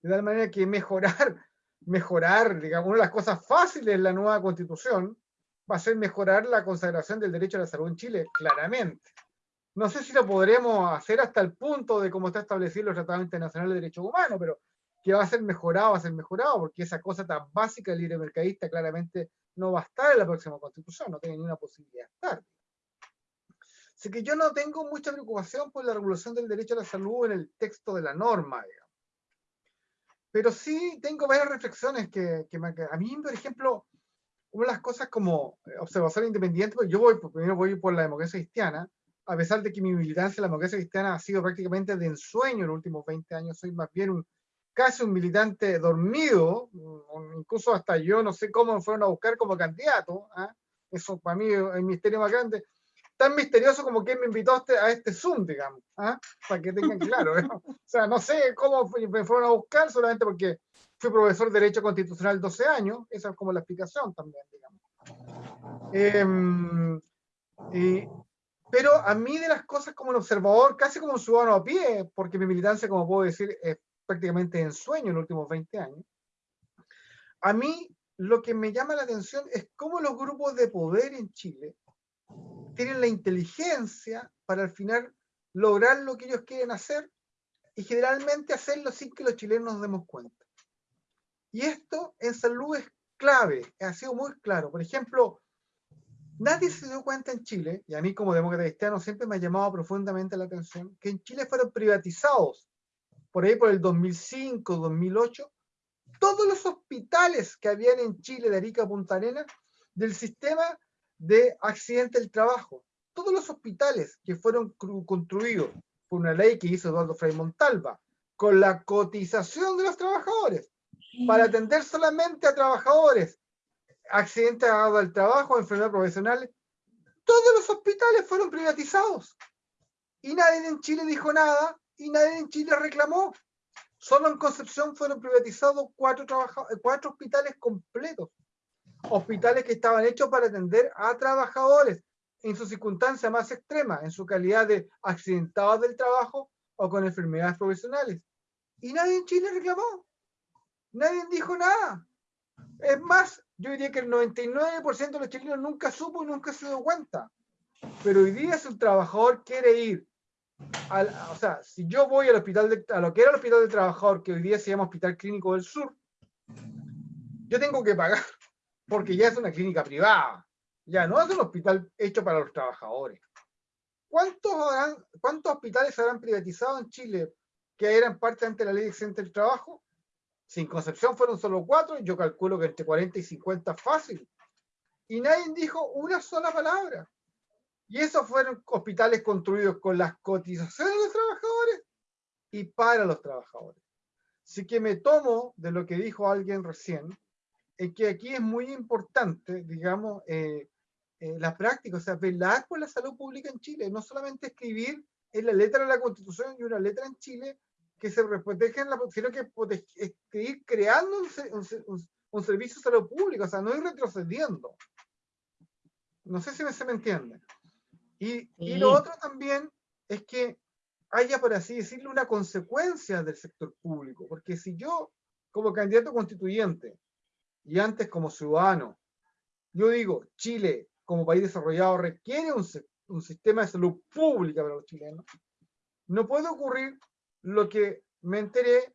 De tal manera que mejorar, mejorar, digamos, una de las cosas fáciles en la nueva constitución va a ser mejorar la consagración del derecho a la salud en Chile, claramente. No sé si lo podremos hacer hasta el punto de cómo está establecido el Tratado Internacional de Derechos Humanos, pero que va a ser mejorado, va a ser mejorado, porque esa cosa tan básica del libre mercadista claramente no va a estar en la próxima constitución, no tiene ninguna posibilidad de estar. Así que yo no tengo mucha preocupación por la regulación del derecho a la salud en el texto de la norma, digamos. Pero sí tengo varias reflexiones que, que a mí, por ejemplo, una de las cosas como observador independiente, pues yo voy, primero voy por la democracia cristiana, a pesar de que mi militancia en la democracia cristiana ha sido prácticamente de ensueño en los últimos 20 años, soy más bien un, casi un militante dormido, incluso hasta yo no sé cómo me fueron a buscar como candidato, ¿ah? eso para mí es el misterio más grande, tan misterioso como quien me invitó a este, este Zoom, digamos, ¿ah? para que tengan claro. o sea, no sé cómo me fueron a buscar, solamente porque fui profesor de Derecho Constitucional 12 años, esa es como la explicación también, digamos. Em, pero a mí de las cosas como un observador, casi como un ciudadano a pie, porque mi militancia, como puedo decir, es prácticamente en sueño en los últimos 20 años, a mí lo que me llama la atención es cómo los grupos de poder en Chile tienen la inteligencia para al final lograr lo que ellos quieren hacer y generalmente hacerlo sin que los chilenos nos demos cuenta. Y esto en salud es clave, ha sido muy claro. Por ejemplo, nadie se dio cuenta en Chile, y a mí como demócrata cristiano siempre me ha llamado profundamente la atención, que en Chile fueron privatizados por ahí por el 2005, 2008, todos los hospitales que habían en Chile de Arica a Punta Arenas del sistema de accidente del trabajo. Todos los hospitales que fueron construidos por una ley que hizo Eduardo Frei Montalva, con la cotización de los trabajadores, para atender solamente a trabajadores, accidentes del trabajo, enfermedades profesionales, todos los hospitales fueron privatizados. Y nadie en Chile dijo nada, y nadie en Chile reclamó. Solo en Concepción fueron privatizados cuatro, cuatro hospitales completos. Hospitales que estaban hechos para atender a trabajadores en sus circunstancias más extremas, en su calidad de accidentados del trabajo o con enfermedades profesionales. Y nadie en Chile reclamó. Nadie dijo nada. Es más, yo diría que el 99% de los chilenos nunca supo y nunca se dio cuenta. Pero hoy día si un trabajador quiere ir o sea, si yo voy al hospital, a lo que era el hospital de trabajador, que hoy día se llama Hospital Clínico del Sur, yo tengo que pagar, porque ya es una clínica privada, ya no es un hospital hecho para los trabajadores. ¿Cuántos, ¿Cuántos hospitales habrán privatizado en Chile que eran parte ante la ley accidente del trabajo? Sin Concepción fueron solo cuatro, yo calculo que entre 40 y 50 fácil. Y nadie dijo una sola palabra. Y esos fueron hospitales construidos con las cotizaciones de los trabajadores y para los trabajadores. Así que me tomo de lo que dijo alguien recién, en que aquí es muy importante, digamos, eh, eh, la práctica, o sea, velar por la salud pública en Chile, no solamente escribir en la letra de la Constitución y una letra en Chile que se proteja en la, sino que escribir creando un, un, servicio de salud pública, o sea, no ir retrocediendo. No sé si me, se me entiende. Y, lo otro también es que haya, por así decirlo, una consecuencia del sector público, porque si yo, como candidato constituyente, y antes como ciudadano, yo digo, Chile, como país desarrollado, requiere un, un sistema de salud pública para los chilenos, no puede ocurrir lo que me enteré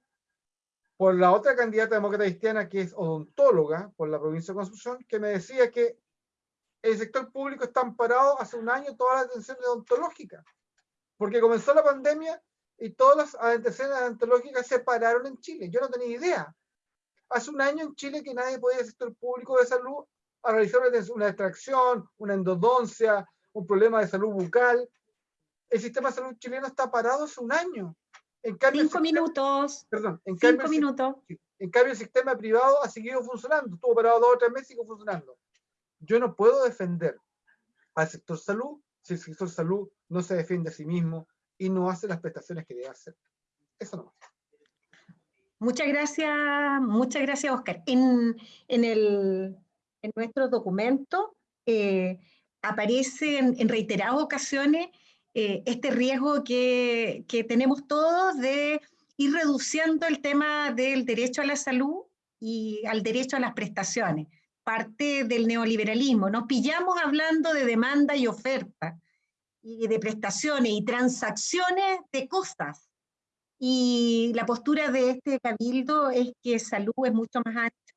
por la otra candidata demócrata cristiana que es odontóloga por la provincia de Constitución, que me decía que el sector público está amparado hace un año todas las atenciones odontológicas, porque comenzó la pandemia y todas las atenciones odontológicas se pararon en Chile. Yo no tenía idea. Hace un año en Chile que nadie podía ir al sector público de salud a realizar una extracción, una endodoncia, un problema de salud bucal. El sistema de salud chileno está parado hace un año. En cambio, Cinco minutos. Perdón. En Cinco cambio, minutos. En cambio, el sistema privado ha seguido funcionando. Estuvo parado dos o tres meses y sigue funcionando yo no puedo defender al sector salud si el sector salud no se defiende a sí mismo y no hace las prestaciones que debe hacer. Eso no. Muchas gracias, muchas gracias, Oscar. En, en, el, en nuestro documento eh, aparece en, reiteradas ocasiones eh, este riesgo que, que, tenemos todos de ir reduciendo el tema del derecho a la salud y al derecho a las prestaciones, parte del neoliberalismo. Nos pillamos hablando de demanda y oferta, y de prestaciones y transacciones de cosas. Y la postura de este cabildo es que salud es mucho más ancha,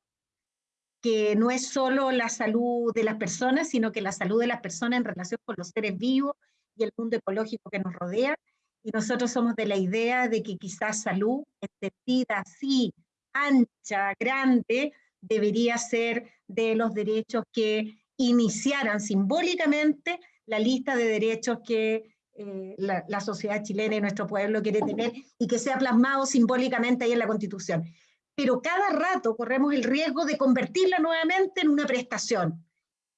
que no es solo la salud de las personas, sino que la salud de las personas en relación con los seres vivos y el mundo ecológico que nos rodea. Y nosotros somos de la idea de que quizás salud, entendida así, ancha, grande, debería ser de los derechos que iniciaran simbólicamente la lista de derechos que eh, la, sociedad chilena y nuestro pueblo quiere tener y que sea plasmado simbólicamente ahí en la Constitución. Pero cada rato corremos el riesgo de convertirla nuevamente en una prestación,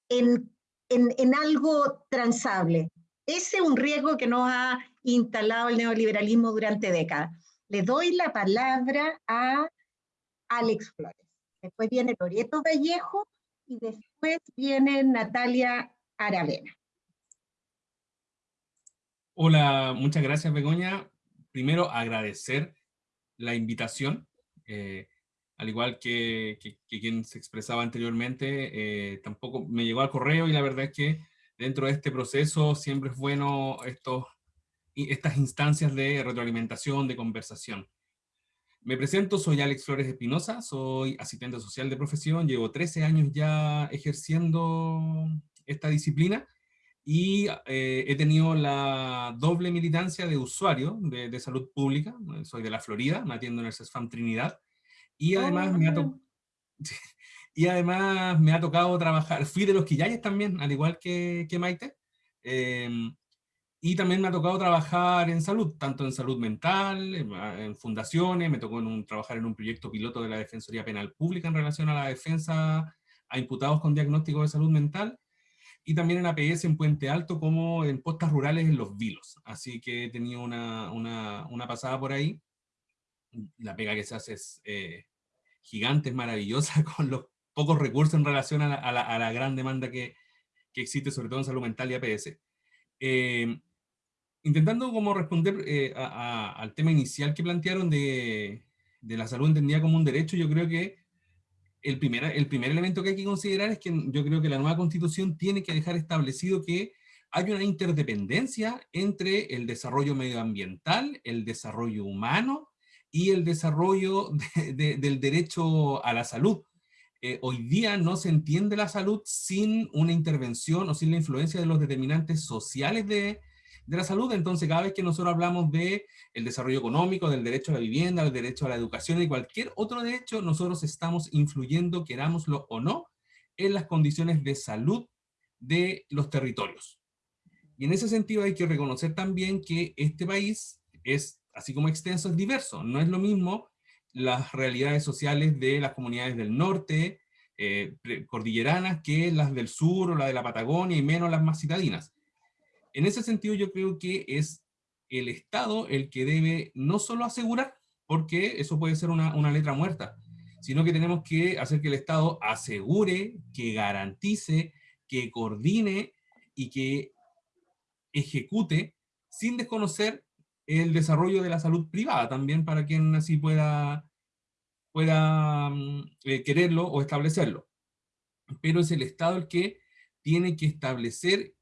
en, en, en algo transable. Ese es un riesgo que nos ha instalado el neoliberalismo durante décadas. Le doy la palabra a Alex Flores. Después viene Loreto Vallejo y después viene Natalia Aravena. Hola, muchas gracias Begoña. Primero agradecer la invitación, eh, al igual que, quien se expresaba anteriormente, eh, tampoco me llegó al correo y la verdad es que dentro de este proceso siempre es bueno estas instancias de retroalimentación, de conversación. Me presento, soy Alex Flores Espinosa, soy asistente social de profesión, llevo 13 años ya ejerciendo esta disciplina y eh, he tenido la doble militancia de usuario de, salud pública, soy de la Florida, me atiendo en el CESFAM Trinidad, y además, me ha y además me ha tocado trabajar, fui de los Quillayes también, al igual que, que Maite, em, y también me ha tocado trabajar en salud, tanto en salud mental, en, fundaciones, me tocó en un, trabajar en un proyecto piloto de la Defensoría Penal Pública en relación a la defensa a imputados con diagnóstico de salud mental, y también en APS en Puente Alto como en postas rurales en Los Vilos. Así que he tenido una, una, una pasada por ahí. La pega que se hace es eh, gigante, es maravillosa, con los pocos recursos en relación a la, a la, gran demanda que, que, existe, sobre todo en salud mental y APS. Eh, intentando como responder eh, al tema inicial que plantearon de, de la salud entendida como un derecho, yo creo que el primer, el primer elemento que hay que considerar es que yo creo que la nueva constitución tiene que dejar establecido que hay una interdependencia entre el desarrollo medioambiental, el desarrollo humano y el desarrollo del derecho a la salud. Eh, hoy día no se entiende la salud sin una intervención o sin la influencia de los determinantes sociales de, de la salud. Entonces, cada vez que nosotros hablamos de el desarrollo económico, del derecho a la vivienda, del derecho a la educación y cualquier otro derecho, nosotros estamos influyendo, querámoslo o no, en las condiciones de salud de los territorios. Y en ese sentido hay que reconocer también que este país es, así como extenso, es diverso. No es lo mismo las realidades sociales de las comunidades del norte, eh, cordilleranas, que las del sur o la de la Patagonia, y menos las más citadinas. En ese sentido yo creo que es el Estado el que debe no solo asegurar, porque eso puede ser una, una letra muerta, sino que tenemos que hacer que el Estado asegure, que garantice, que coordine y que ejecute sin desconocer el desarrollo de la salud privada también para quien así pueda, pueda mm, eh, quererlo o establecerlo. Pero es el Estado el que tiene que establecer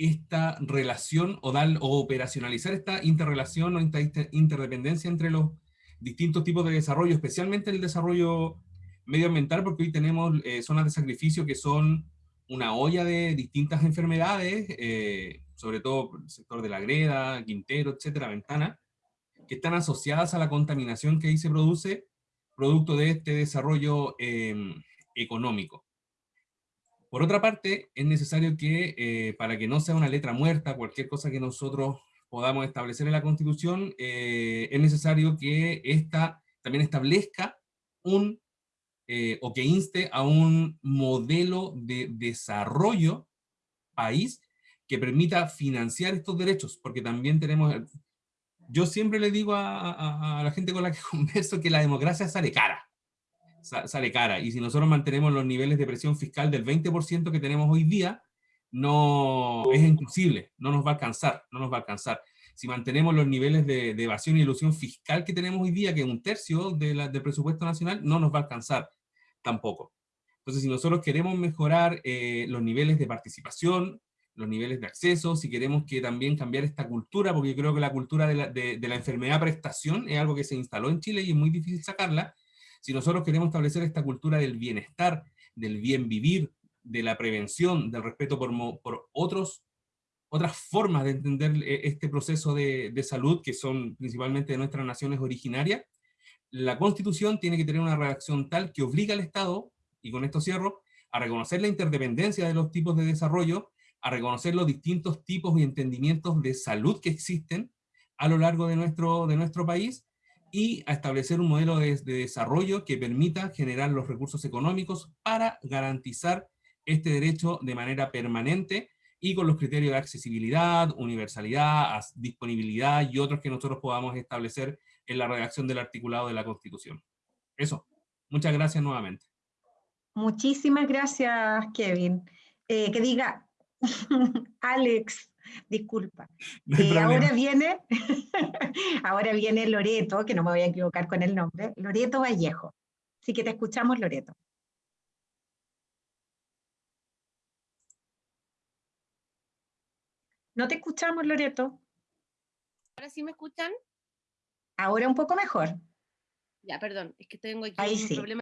esta relación o, dar, o operacionalizar esta interrelación o interdependencia entre los distintos tipos de desarrollo, especialmente el desarrollo medioambiental, porque hoy tenemos eh, zonas de sacrificio que son una olla de distintas enfermedades, eh, sobre todo el sector de la greda, Quintero, etcétera, Ventana, que están asociadas a la contaminación que ahí se produce, producto de este desarrollo em, económico. Por otra parte, es necesario que, eh, para que no sea una letra muerta, cualquier cosa que nosotros podamos establecer en la Constitución, eh, es necesario que esta también establezca un, eh, o que inste a un modelo de desarrollo país que permita financiar estos derechos, porque también tenemos, yo siempre le digo a, la gente con la que converso que la democracia sale cara. Sale cara. Y si nosotros mantenemos los niveles de presión fiscal del 20% que tenemos hoy día, no es imposible, no nos va a alcanzar, no nos va a alcanzar. Si mantenemos los niveles de, evasión y ilusión fiscal que tenemos hoy día, que es un tercio de la, del presupuesto nacional, no nos va a alcanzar tampoco. Entonces, si nosotros queremos mejorar eh, los niveles de participación, los niveles de acceso, si queremos que también cambiar esta cultura, porque creo que la cultura de la, de, la enfermedad prestación es algo que se instaló en Chile y es muy difícil sacarla, si nosotros queremos establecer esta cultura del bienestar, del bien vivir, de la prevención, del respeto por, otros, otras formas de entender eh, este proceso de, de, salud, que son principalmente de nuestras naciones originarias, la Constitución tiene que tener una redacción tal que obliga al Estado, y con esto cierro, a reconocer la interdependencia de los tipos de desarrollo, a reconocer los distintos tipos y entendimientos de salud que existen a lo largo de nuestro, de nuestro país, y a establecer un modelo de, de desarrollo que permita generar los recursos económicos para garantizar este derecho de manera permanente y con los criterios de accesibilidad, universalidad, disponibilidad y otros que nosotros podamos establecer en la redacción del articulado de la Constitución. Eso. Muchas gracias nuevamente. Muchísimas gracias, Kevin. Eh, que diga, Alex, disculpa. Eh, ahora viene, ahora viene Loreto, que no me voy a equivocar con el nombre, Loreto Vallejo. Así que te escuchamos, Loreto. No te escuchamos, Loreto. ¿Ahora sí me escuchan? Ahora un poco mejor. Ya, perdón, es que tengo aquí un problema.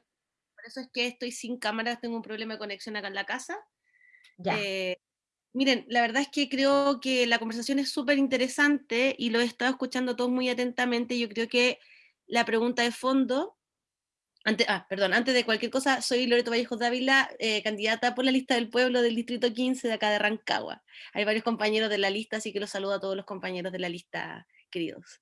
Por eso es que estoy sin cámara, tengo un problema de conexión acá en la casa. Ya. Eh, miren, la verdad es que creo que la conversación es súper interesante y lo he estado escuchando todos muy atentamente. Yo creo que la pregunta de fondo antes, ah, perdón, antes de cualquier cosa, soy Loreto Vallejos Dávila, eh, candidata por la lista del pueblo del distrito 15 de acá de Rancagua. Hay varios compañeros de la lista, así que los saludo a todos los compañeros de la lista, queridos.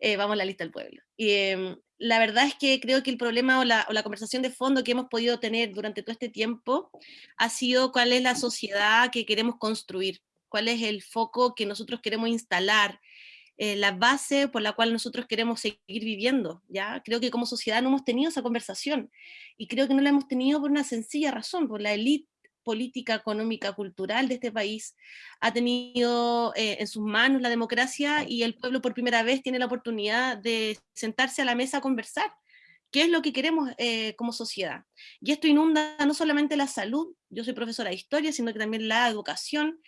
Eh, vamos a la lista del pueblo. Y, em, la verdad es que creo que el problema o la, o la, conversación de fondo que hemos podido tener durante todo este tiempo ha sido cuál es la sociedad que queremos construir, cuál es el foco que nosotros queremos instalar, eh, la base por la cual nosotros queremos seguir viviendo, ¿ya? Creo que como sociedad no hemos tenido esa conversación, y creo que no la hemos tenido por una sencilla razón, por la élite política, económica, cultural de este país ha tenido eh, en sus manos la democracia y el pueblo por primera vez tiene la oportunidad de sentarse a la mesa a conversar. ¿Qué es lo que queremos eh, como sociedad? Y esto inunda no solamente la salud, yo soy profesora de historia, sino que también la educación,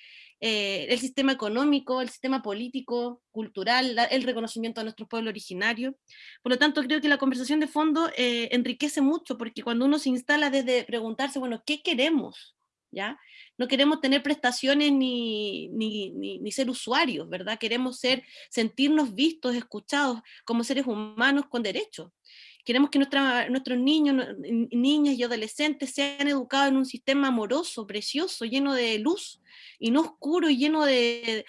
eh, el sistema económico, el sistema político, cultural, el reconocimiento a nuestro pueblo originario. Por lo tanto, creo que la conversación de fondo eh, enriquece mucho, porque cuando uno se instala desde preguntarse, bueno, ¿qué queremos? ¿Ya? No queremos tener prestaciones ni, ni, ni, ser usuarios, ¿verdad? Queremos ser, sentirnos vistos, escuchados como seres humanos con derechos. Queremos que nuestros niños, niñas y adolescentes sean educados en un sistema amoroso, precioso, lleno de luz, y no oscuro y lleno de,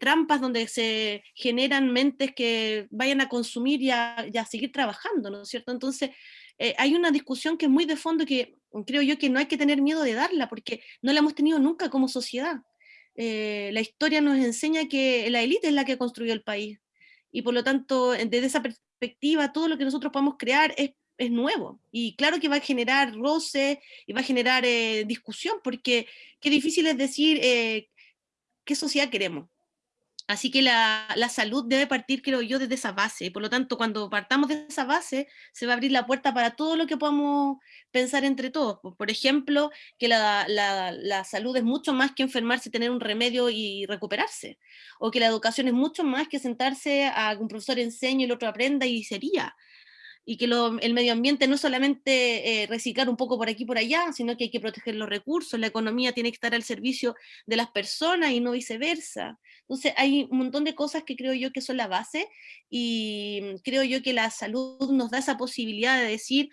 trampas donde se generan mentes que vayan a consumir y a, seguir trabajando, ¿no es cierto? Entonces, eh, hay una discusión que es muy de fondo que creo yo que no hay que tener miedo de darla, porque no la hemos tenido nunca como sociedad. Eh, la historia nos enseña que la élite es la que construyó el país, y por lo tanto, desde esa perspectiva, todo lo que nosotros podemos crear es, es nuevo. Y claro que va a generar roce y va a generar eh, discusión, porque qué difícil es decir eh, qué sociedad queremos. Así que la, salud debe partir, creo yo, desde esa base. Por lo tanto, cuando partamos de esa base, se va a abrir la puerta para todo lo que podamos pensar entre todos. Por ejemplo, que la, salud es mucho más que enfermarse, tener un remedio y recuperarse. O que la educación es mucho más que sentarse a un profesor enseñe y el otro aprenda y sería y que el medio ambiente no solamente eh, reciclar un poco por aquí y por allá, sino que hay que proteger los recursos, la economía tiene que estar al servicio de las personas y no viceversa. Entonces hay un montón de cosas que creo yo que son la base y creo yo que la salud nos da esa posibilidad de decir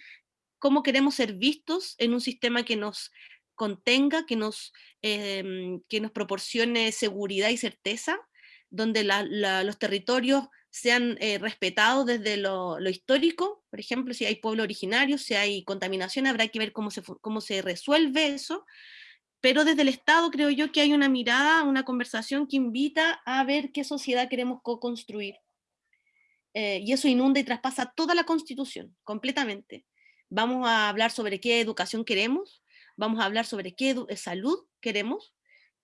cómo queremos ser vistos en un sistema que nos contenga, que nos, em, que nos proporcione seguridad y certeza, donde los territorios sean eh, respetados desde lo, histórico, por ejemplo, si hay pueblo originario, si hay contaminación, habrá que ver cómo se, cómo se resuelve eso, pero desde el Estado creo yo que hay una mirada, una conversación que invita a ver qué sociedad queremos co-construir. eh, y eso inunda y traspasa toda la constitución, completamente. Vamos a hablar sobre qué educación queremos, vamos a hablar sobre qué salud queremos,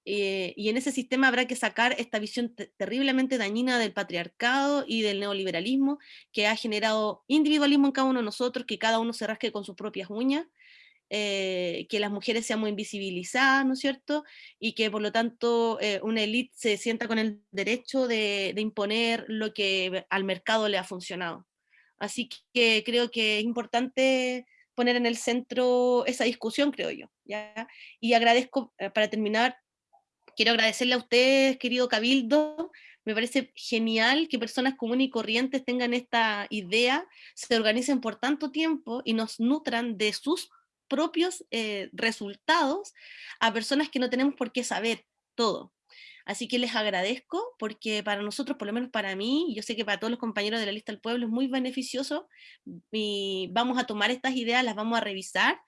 eh, y en ese sistema habrá que sacar esta visión terriblemente dañina del patriarcado y del neoliberalismo que ha generado individualismo en cada uno de nosotros, que cada uno se rasque con sus propias uñas, eh, que las mujeres seamos invisibilizadas, ¿no es cierto? Y que por lo tanto eh, una élite se sienta con el derecho de, imponer lo que al mercado le ha funcionado. Así que creo que es importante poner en el centro esa discusión, creo yo. Y agradezco, para terminar, quiero agradecerle a ustedes, querido Cabildo, me parece genial que personas comunes y corrientes tengan esta idea, se organicen por tanto tiempo y nos nutran de sus propios eh, resultados a personas que no tenemos por qué saber todo. Así que les agradezco porque para nosotros, por lo menos para mí, yo sé que para todos los compañeros de la lista del pueblo es muy beneficioso y vamos a tomar estas ideas, las vamos a revisar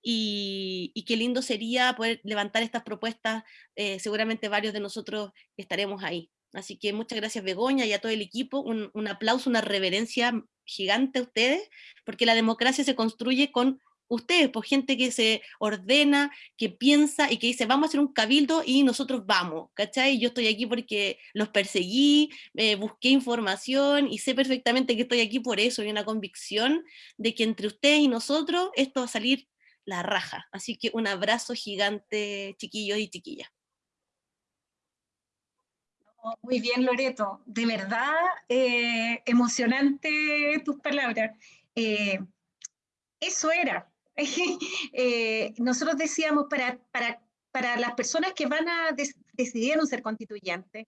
y, qué lindo sería poder levantar estas propuestas, eh, seguramente varios de nosotros estaremos ahí. Así que muchas gracias Begoña y a todo el equipo, un aplauso, una reverencia gigante a ustedes, porque la democracia se construye con ustedes, por gente que se ordena, que piensa y que dice, vamos a hacer un cabildo y nosotros vamos, ¿cachai? Yo estoy aquí porque los perseguí, eh, busqué información y sé perfectamente que estoy aquí por eso, y una convicción de que entre ustedes y nosotros esto va a salir la raja. Así que un abrazo gigante, chiquillos y chiquillas. Muy bien, Loreto. De verdad, eh, emocionante tus palabras. Eh, eso era. nosotros decíamos, para, para, para, las personas que van a decidir ser constituyentes,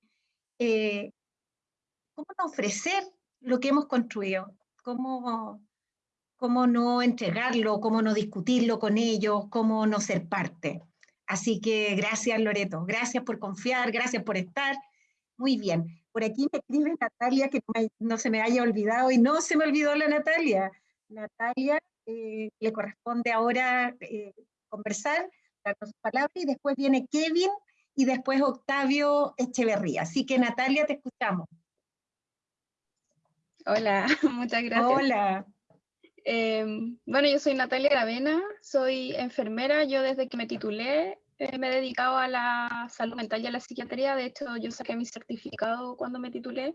¿cómo no ofrecer lo que hemos construido? ¿Cómo, cómo no entregarlo, cómo no discutirlo con ellos, cómo no ser parte. Así que gracias Loreto, gracias por confiar, gracias por estar. Muy bien, por aquí me escribe Natalia, que no, se me haya olvidado, y no se me olvidó la Natalia. Natalia, eh, le corresponde ahora eh, conversar, darnos palabras, y después viene Kevin, y después Octavio Echeverría. Así que Natalia, te escuchamos. Hola, muchas gracias. Hola. Em, bueno, yo soy Natalia Gravena, soy enfermera. Yo desde que me titulé eh, me he dedicado a la salud mental y a la psiquiatría. De hecho, yo saqué mi certificado cuando me titulé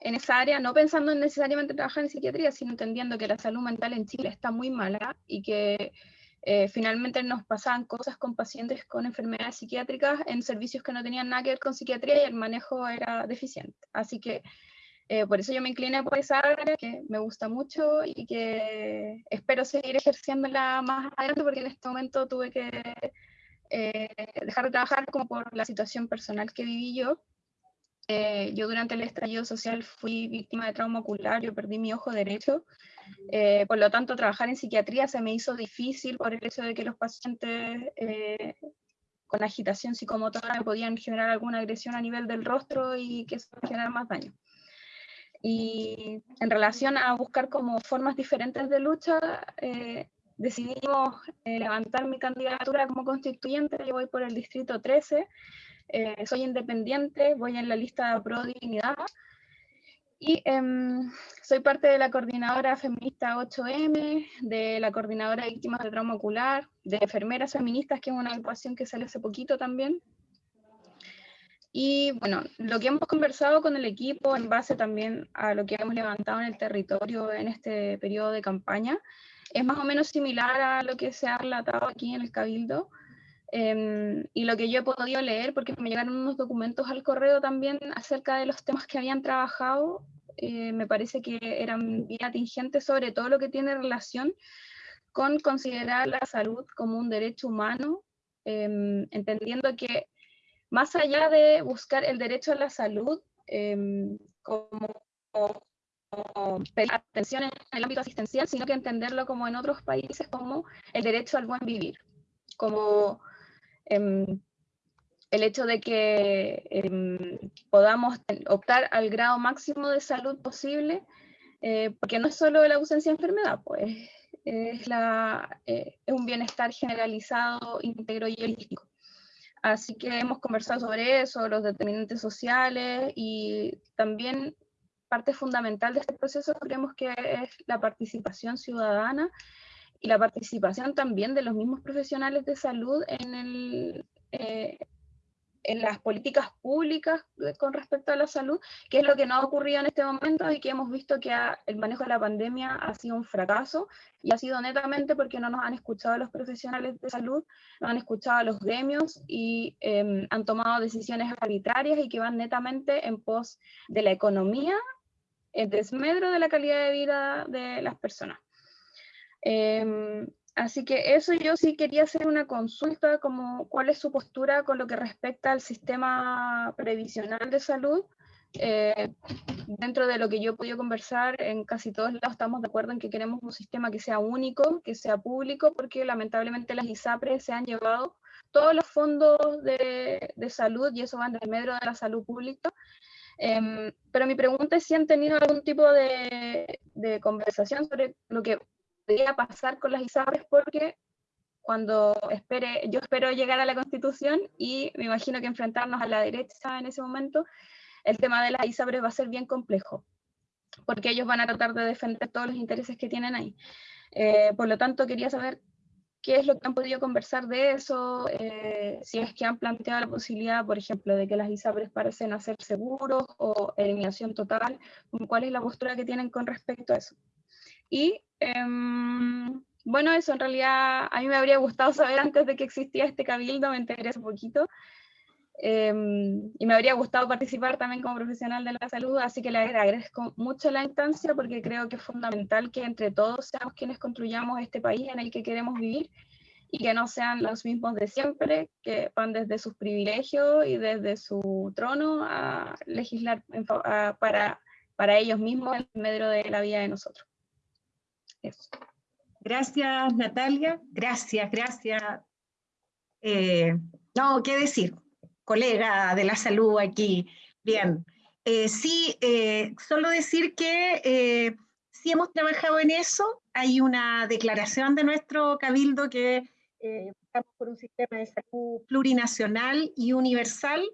en esa área, no pensando en necesariamente trabajar en psiquiatría, sino entendiendo que la salud mental en Chile está muy mala y que eh, finalmente nos pasaban cosas con pacientes con enfermedades psiquiátricas en servicios que no tenían nada que ver con psiquiatría y el manejo era deficiente. Así que eh, por eso yo me incliné por esa área que me gusta mucho y que espero seguir ejerciéndola más adelante porque en este momento tuve que eh, dejar de trabajar como por la situación personal que viví yo. Eh, yo durante el estallido social fui víctima de trauma ocular, yo perdí mi ojo derecho, por lo tanto trabajar en psiquiatría se me hizo difícil por el hecho de que los pacientes con agitación psicomotora podían generar alguna agresión a nivel del rostro y que eso generara más daño. Y en relación a buscar como formas diferentes de lucha, eh, decidimos eh, levantar mi candidatura como constituyente. Yo voy por el distrito 13, eh, soy independiente, voy en la lista Pro Dignidad y em, soy parte de la coordinadora feminista 8M, de la coordinadora de víctimas de trauma ocular, de enfermeras feministas, que es una agrupación que sale hace poquito también. Y bueno, lo que hemos conversado con el equipo en base también a lo que hemos levantado en el territorio en este periodo de campaña, es más o menos similar a lo que se ha relatado aquí en el Cabildo. Em, y lo que yo he podido leer, porque me llegaron unos documentos al correo también acerca de los temas que habían trabajado, eh, me parece que eran bien atingentes sobre todo lo que tiene relación con considerar la salud como un derecho humano, em, entendiendo que más allá de buscar el derecho a la salud em, como, atención en el ámbito asistencial, sino que entenderlo como en otros países como el derecho al buen vivir, como em, el hecho de que em, podamos optar al grado máximo de salud posible, eh, porque no es solo la ausencia de enfermedad, pues es, la, eh, es un bienestar generalizado, íntegro y holístico. Así que hemos conversado sobre eso, los determinantes sociales y también parte fundamental de este proceso creemos que es la participación ciudadana y la participación también de los mismos profesionales de salud en, el, eh, en las políticas públicas con respecto a la salud, que es lo que no ha ocurrido en este momento y que hemos visto que el manejo de la pandemia ha sido un fracaso y ha sido netamente porque no nos han escuchado los profesionales de salud, no han escuchado a los gremios y em, han tomado decisiones arbitrarias y que van netamente en pos de la economía, el desmedro de la calidad de vida de las personas. Em, Así que eso yo sí quería hacer una consulta, como cuál es su postura con lo que respecta al sistema previsional de salud. Eh, dentro de lo que yo he podido conversar, en casi todos lados estamos de acuerdo en que queremos un sistema que sea único, que sea público, porque lamentablemente las ISAPRES se han llevado todos los fondos de, de salud y eso va en el medio de la salud pública. Em, pero mi pregunta es si han tenido algún tipo de, de conversación sobre lo que podría pasar con las ISAPRES porque cuando espere, yo espero llegar a la constitución y me imagino que enfrentarnos a la derecha en ese momento, el tema de las ISAPRES va a ser bien complejo, porque ellos van a tratar de defender todos los intereses que tienen ahí. Eh, por lo tanto, quería saber qué es lo que han podido conversar de eso, eh, si es que han planteado la posibilidad, por ejemplo, de que las ISAPRES parecen hacer seguros o eliminación total, cuál es la postura que tienen con respecto a eso. Y em, bueno, eso en realidad a mí me habría gustado saber antes de que existía este cabildo, me enteré hace poquito. Em, y me habría gustado participar también como profesional de la salud, así que le agradezco mucho la instancia porque creo que es fundamental que entre todos seamos quienes construyamos este país en el que queremos vivir y que no sean los mismos de siempre, que van desde sus privilegios y desde su trono a legislar para, para ellos mismos en medio de la vida de nosotros. Gracias, Natalia. Gracias, gracias. Eh, no, qué decir, colega de la salud aquí. Bien. Eh, sí, eh, solo decir que sí hemos trabajado en eso. Hay una declaración de nuestro cabildo que estamos por un sistema de salud plurinacional y universal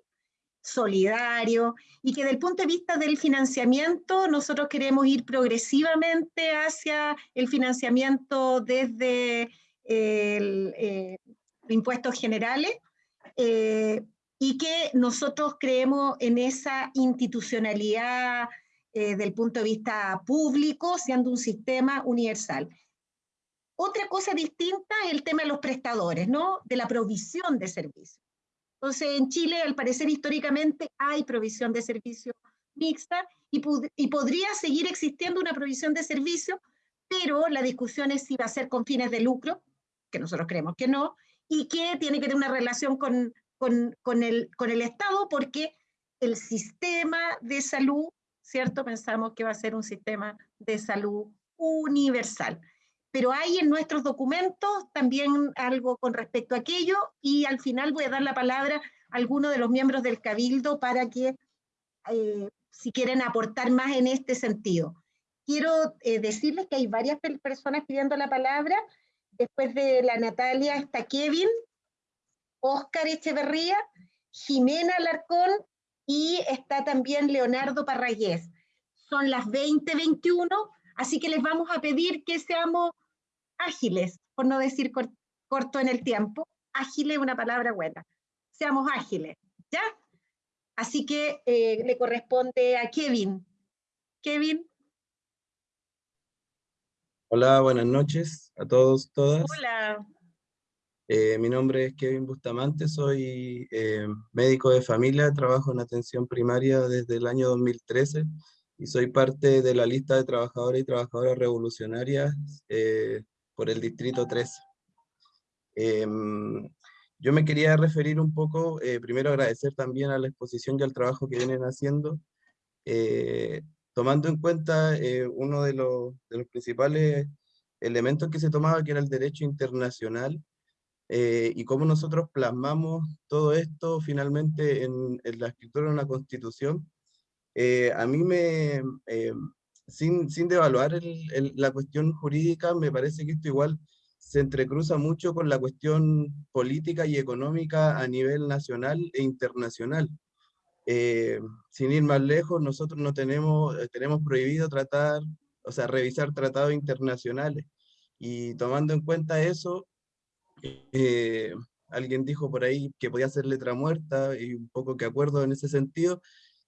solidario y que desde el punto de vista del financiamiento nosotros queremos ir progresivamente hacia el financiamiento desde eh, impuestos generales eh, y que nosotros creemos en esa institucionalidad eh, del punto de vista público, siendo un sistema universal. Otra cosa distinta es el tema de los prestadores, ¿no? De la provisión de servicios. Entonces, en Chile, al parecer, históricamente hay provisión de servicio mixta y, podría seguir existiendo una provisión de servicio, pero la discusión es si va a ser con fines de lucro, que nosotros creemos que no, y que tiene que tener una relación con, con, el, con el Estado, porque el sistema de salud, ¿cierto? Pensamos que va a ser un sistema de salud universal pero hay en nuestros documentos también algo con respecto a aquello y al final voy a dar la palabra a alguno de los miembros del Cabildo para que, eh, si quieren aportar más en este sentido. Quiero eh, decirles que hay varias personas pidiendo la palabra. Después de la Natalia está Kevin, Óscar Echeverría, Jimena Alarcón y está también Leonardo Parragués. Son las 20:21, así que les vamos a pedir que seamos ágiles, por no decir corto en el tiempo. Ágiles es una palabra buena. Seamos ágiles, ¿ya? Así que eh, le corresponde a Kevin. Kevin. Hola, buenas noches a todos, todas. Hola. Eh, mi nombre es Kevin Bustamante, soy eh, médico de familia, trabajo en atención primaria desde el año 2013 y soy parte de la lista de trabajadores y trabajadoras revolucionarias por el Distrito 3. Em, yo me quería referir un poco, eh, primero agradecer también a la exposición y al trabajo que vienen haciendo, eh, tomando en cuenta eh, uno de los, principales elementos que se tomaba, que era el derecho internacional, y cómo nosotros plasmamos todo esto finalmente en, en la escritura de una constitución. a mí me, sin, sin devaluar la cuestión jurídica, me parece que esto igual se entrecruza mucho con la cuestión política y económica a nivel nacional e internacional. eh, sin ir más lejos, nosotros no tenemos, eh, tenemos prohibido tratar, o sea, revisar tratados internacionales. Y tomando en cuenta eso, eh, alguien dijo por ahí que podía ser letra muerta y un poco que acuerdo en ese sentido,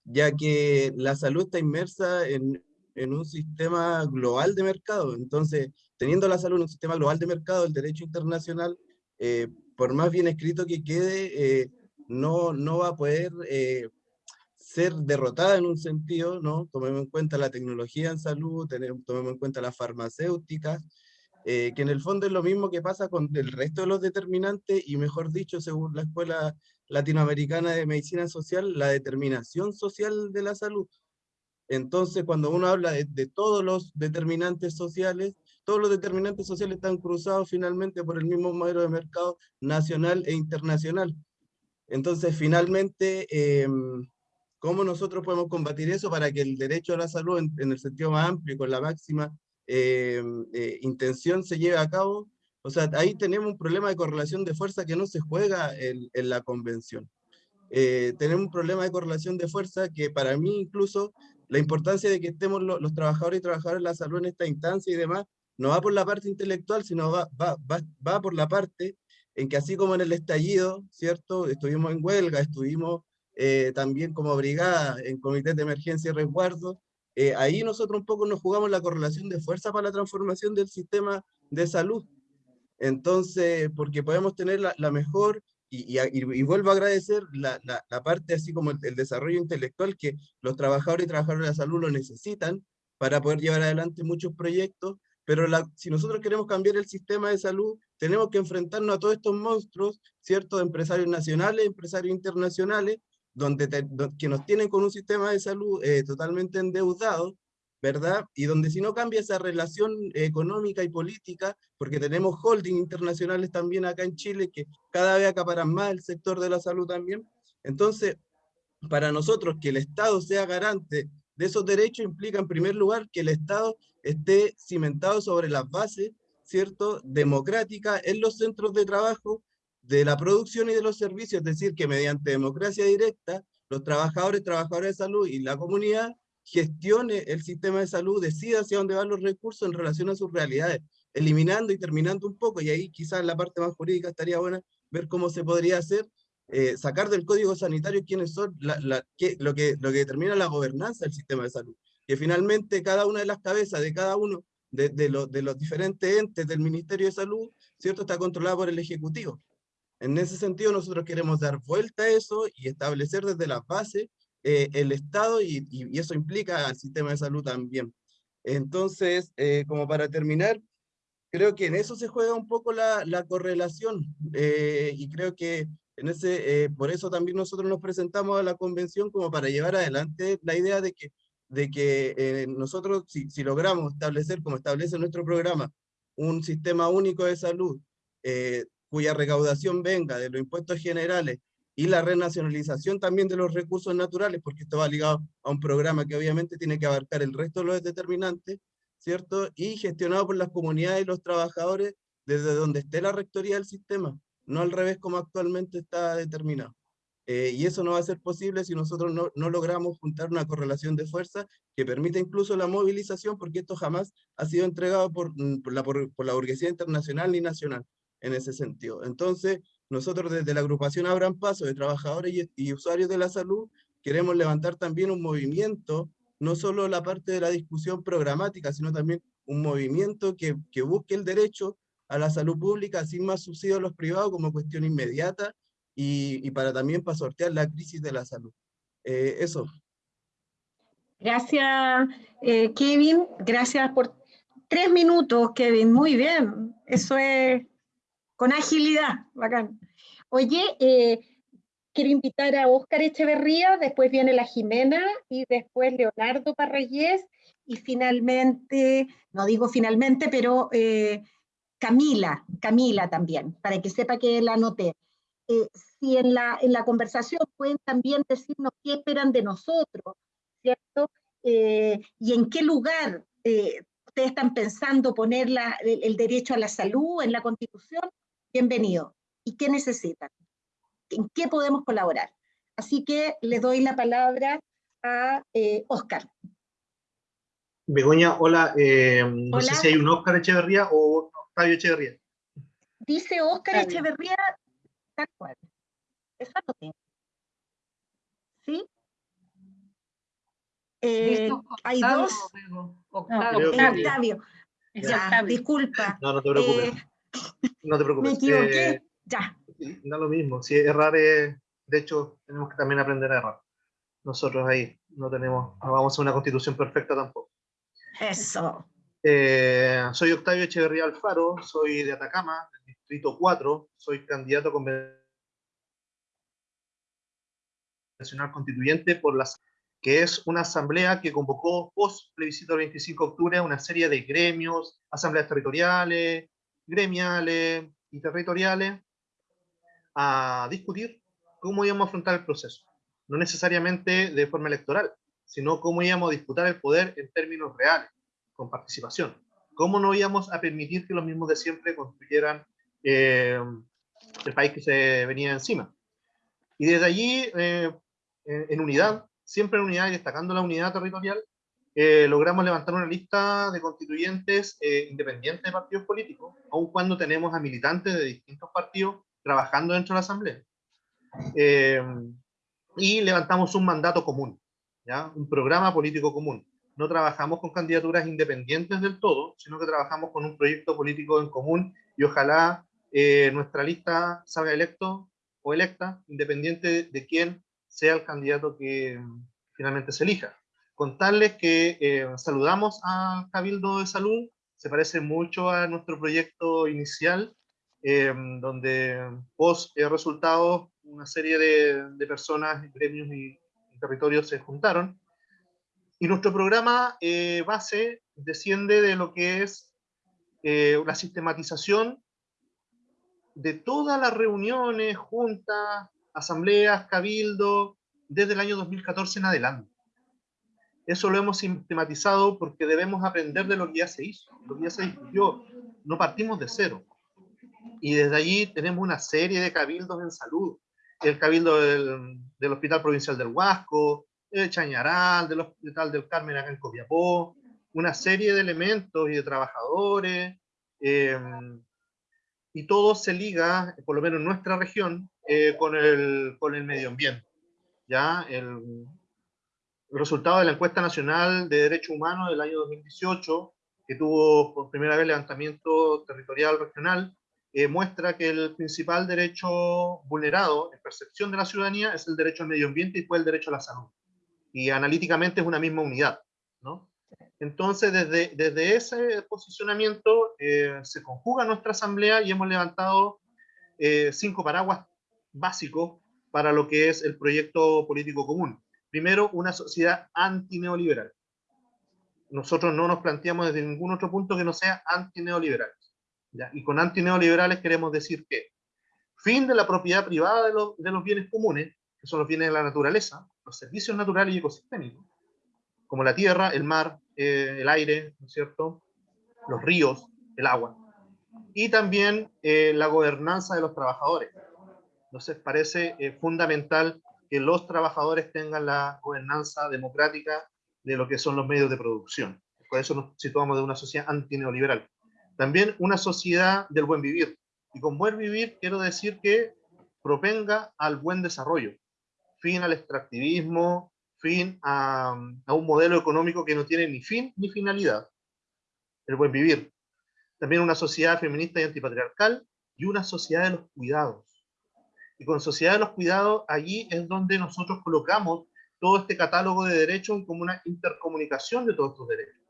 ya que la salud está inmersa en, en un sistema global de mercado. Entonces, teniendo la salud en un sistema global de mercado, el derecho internacional, por más bien escrito que quede, no, no va a poder ser derrotada en un sentido, ¿no? Tomemos en cuenta la tecnología en salud, tomemos en cuenta las farmacéuticas, eh, que en el fondo es lo mismo que pasa con el resto de los determinantes y mejor dicho, según la Escuela Latinoamericana de Medicina Social, la determinación social de la salud. Entonces, cuando uno habla de, todos los determinantes sociales, todos los determinantes sociales están cruzados finalmente por el mismo modelo de mercado nacional e internacional. Entonces, finalmente, eh, ¿Cómo nosotros podemos combatir eso para que el derecho a la salud en, el sentido más amplio, con la máxima eh, eh, intención, se lleve a cabo? O sea, ahí tenemos un problema de correlación de fuerza que no se juega en, la convención. Eh, tenemos un problema de correlación de fuerza que para mí incluso la importancia de que estemos los trabajadores y trabajadoras de la salud en esta instancia y demás, no va por la parte intelectual, sino va, va, va, va por la parte en que así como en el estallido, ¿cierto? Estuvimos en huelga, estuvimos eh, también como brigada en comités de emergencia y resguardo, eh, ahí nosotros un poco nos jugamos la correlación de fuerza para la transformación del sistema de salud. Entonces, porque podemos tener la, mejor, y, y, vuelvo a agradecer la, la, parte así como el, desarrollo intelectual que los trabajadores y trabajadoras de la salud lo necesitan para poder llevar adelante muchos proyectos, pero si nosotros queremos cambiar el sistema de salud, tenemos que enfrentarnos a todos estos monstruos, ¿cierto? De empresarios nacionales, empresarios internacionales, donde que nos tienen con un sistema de salud eh, totalmente endeudado, ¿verdad? Y donde si no cambia esa relación económica y política, porque tenemos holding internacionales también acá en Chile que cada vez acaparan más el sector de la salud también. Entonces, para nosotros que el Estado sea garante de esos derechos implica en primer lugar que el Estado esté cimentado sobre las bases, ¿cierto?, democrática en los centros de trabajo, de la producción y de los servicios, es decir, que mediante democracia directa, los trabajadores, trabajadoras de salud y la comunidad gestione el sistema de salud, decida hacia dónde van los recursos en relación a sus realidades, eliminando y terminando un poco, y ahí quizás la parte más jurídica estaría buena ver cómo se podría hacer, eh, sacar del código sanitario quiénes son, la, lo, que, lo que determina la gobernanza del sistema de salud, que finalmente cada una de las cabezas de cada uno de, de, los diferentes entes del Ministerio de Salud, ¿cierto? Está controlada por el Ejecutivo. En ese sentido, nosotros queremos dar vuelta a eso y establecer desde la base eh, el Estado y, y, eso implica al sistema de salud también. Entonces, eh, como para terminar, creo que en eso se juega un poco la, la correlación eh, y creo que en ese, por eso también nosotros nos presentamos a la convención como para llevar adelante la idea de que, de que nosotros, si, si, logramos establecer, como establece nuestro programa, un sistema único de salud cuya recaudación venga de los impuestos generales y la renacionalización también de los recursos naturales, porque esto va ligado a un programa que obviamente tiene que abarcar el resto de los determinantes, ¿cierto? Y gestionado por las comunidades y los trabajadores desde donde esté la rectoría del sistema, no al revés como actualmente está determinado. Eh, y eso no va a ser posible si nosotros no, no, logramos juntar una correlación de fuerza que permita incluso la movilización, porque esto jamás ha sido entregado por, por, la, por, por la burguesía internacional ni nacional en ese sentido. Entonces, nosotros desde la agrupación Abran Paso de trabajadores y, usuarios de la salud, queremos levantar también un movimiento, no solo la parte de la discusión programática, sino también un movimiento que, que busque el derecho a la salud pública sin más subsidios a los privados como cuestión inmediata y, y para también para sortear la crisis de la salud. Eh, eso. Gracias, eh, Kevin. Gracias por tres minutos, Kevin. Muy bien. Eso es con agilidad, bacán. Oye, eh, quiero invitar a Óscar Echeverría, después viene la Jimena y después Leonardo Parrayés y finalmente, no digo finalmente, pero eh, Camila, Camila también, para que sepa que la anoté. Eh, si en la, en la conversación pueden también decirnos qué esperan de nosotros, ¿cierto? y en qué lugar ustedes están pensando poner el, derecho a la salud en la Constitución, bienvenido. ¿Y qué necesitan? ¿En qué podemos colaborar? Así que le doy la palabra a Oscar. Begoña, hola. no sé si hay un Oscar Echeverría o Octavio Echeverría. Dice Oscar Echeverría tal cual. Tengo. ¿Sí? Eh, hay dos. Octavio. Octavio. disculpa. No, no te preocupes. Eh, no te preocupes. Me equivoqué. Eh, ya. Da lo mismo. Si errar es, de hecho, tenemos que también aprender a errar. Nosotros ahí no tenemos, no vamos a una constitución perfecta tampoco. Eso. soy Octavio Echeverría Alfaro, soy de Atacama, del distrito 4, soy candidato convencional constituyente por las que es una asamblea que convocó post plebiscito del 25 de octubre una serie de gremios, asambleas territoriales, gremiales y territoriales, a discutir cómo íbamos a afrontar el proceso. No necesariamente de forma electoral, sino cómo íbamos a disputar el poder en términos reales, con participación. Cómo no íbamos a permitir que los mismos de siempre construyeran eh, el país que se venía encima. Y desde allí, eh, en unidad, siempre en unidad y destacando la unidad territorial, eh, logramos levantar una lista de constituyentes eh, independientes de partidos políticos, aun cuando tenemos a militantes de distintos partidos trabajando dentro de la Asamblea. Eh, y levantamos un mandato común, ¿ya? un programa político común. No trabajamos con candidaturas independientes del todo, sino que trabajamos con un proyecto político en común y ojalá nuestra lista salga electo o electa, independiente de quién sea el candidato que finalmente se elija. Contarles que eh, saludamos al Cabildo de Salud, se parece mucho a nuestro proyecto inicial, eh, donde post resultados una serie de, personas, gremios y, territorios se juntaron. Y nuestro programa eh, base desciende de lo que es la sistematización de todas las reuniones, juntas, asambleas, cabildo, desde el año 2014 en adelante. Eso lo hemos sistematizado porque debemos aprender de lo que ya se hizo, lo que ya se discutió. No partimos de cero. Y desde allí tenemos una serie de cabildos en salud. El cabildo del, del Hospital Provincial del Huasco, el Chañaral, del Hospital del Carmen acá en Copiapó, una serie de elementos y de trabajadores, eh, y todo se liga, por lo menos en nuestra región, eh, con, el, con el medio ambiente. ¿ya? El, resultado de la encuesta nacional de derechos humanos del año 2018, que tuvo por primera vez levantamiento territorial regional, eh, muestra que el principal derecho vulnerado en percepción de la ciudadanía es el derecho al medio ambiente y después el derecho a la salud. Y analíticamente es una misma unidad. ¿no? Entonces, desde, desde ese posicionamiento eh, se conjuga nuestra asamblea y hemos levantado cinco paraguas básico para lo que es el proyecto político común. Primero, una sociedad antineoliberal. Nosotros no nos planteamos desde ningún otro punto que no sea antineoliberales. ¿ya? Y con antineoliberales queremos decir que fin de la propiedad privada de, de los bienes comunes, que son los bienes de la naturaleza, los servicios naturales y ecosistémicos, como la tierra, el mar, eh, el aire, ¿no es cierto? Los ríos, el agua. Y también eh, la gobernanza de los trabajadores. Entonces parece eh, fundamental que los trabajadores tengan la gobernanza democrática de lo que son los medios de producción. Por eso nos situamos de una sociedad antineoliberal. También una sociedad del buen vivir. Y con buen vivir quiero decir que propenga al buen desarrollo, fin al extractivismo, fin a, a, un modelo económico que no tiene ni fin ni finalidad, el buen vivir. También una sociedad feminista y antipatriarcal y una sociedad de los cuidados. Y con Sociedad de los Cuidados, allí es donde nosotros colocamos todo este catálogo de derechos como una intercomunicación de todos estos derechos.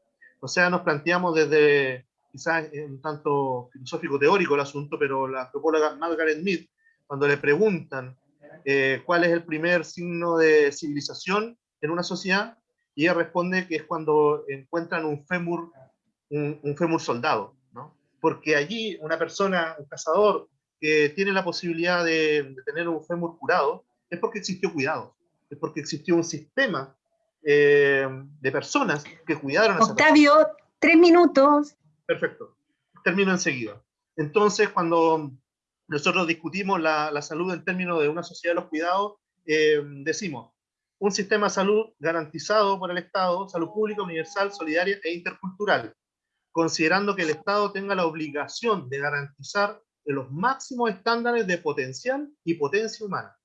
O sea, nos planteamos desde, quizás un tanto filosófico-teórico el asunto, pero la antropóloga Margaret Mead, cuando le preguntan eh, cuál es el primer signo de civilización en una sociedad, y ella responde que es cuando encuentran un fémur, un, un fémur soldado, ¿no? Porque allí una persona, un cazador, que tiene la posibilidad de, tener un fémur curado, es porque existió cuidado, es porque existió un sistema eh, de personas que cuidaron a Octavio, tres minutos. Perfecto, termino enseguida. Entonces, cuando nosotros discutimos la, la, salud en términos de una sociedad de los cuidados, eh, decimos, un sistema de salud garantizado por el Estado, salud pública, universal, solidaria e intercultural, considerando que el Estado tenga la obligación de garantizar los máximos estándares de potencial y potencia humana,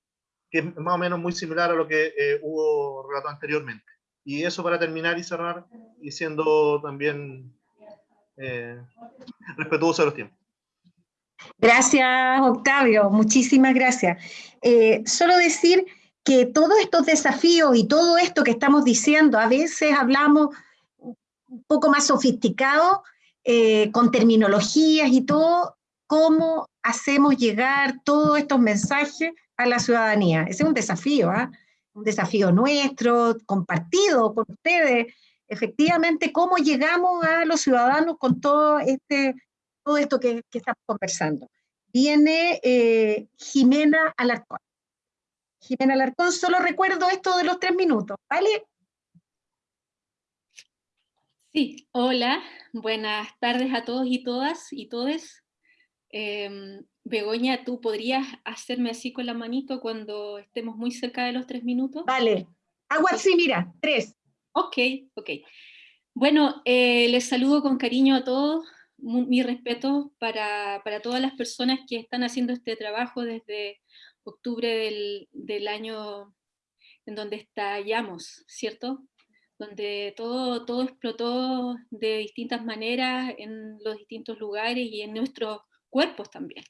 que es más o menos muy similar a lo que eh, hubo relatado anteriormente. Y eso para terminar y cerrar, y siendo también eh, respetuoso de los tiempos. Gracias, Octavio, muchísimas gracias. Eh, solo decir que todos estos desafíos y todo esto que estamos diciendo, a veces hablamos un poco más sofisticado, eh, con terminologías y todo, cómo hacemos llegar todos estos mensajes a la ciudadanía. Ese es un desafío, ¿ah? un desafío nuestro, compartido por ustedes. Efectivamente, cómo llegamos a los ciudadanos con todo, este, todo esto que, estamos conversando. Viene eh, Jimena Alarcón. Jimena Alarcón, solo recuerdo esto de los tres minutos, ¿vale? Sí, hola, buenas tardes a todos y todas y todes. Em, Begoña, ¿tú podrías hacerme así con la manito cuando estemos muy cerca de los tres minutos? Vale, agua así, mira, tres. Ok, ok. Bueno, eh, les saludo con cariño a todos, mi respeto para, para, todas las personas que están haciendo este trabajo desde octubre del, del año en donde estallamos, ¿cierto? Donde todo, todo explotó de distintas maneras en los distintos lugares y en nuestros cuerpos también,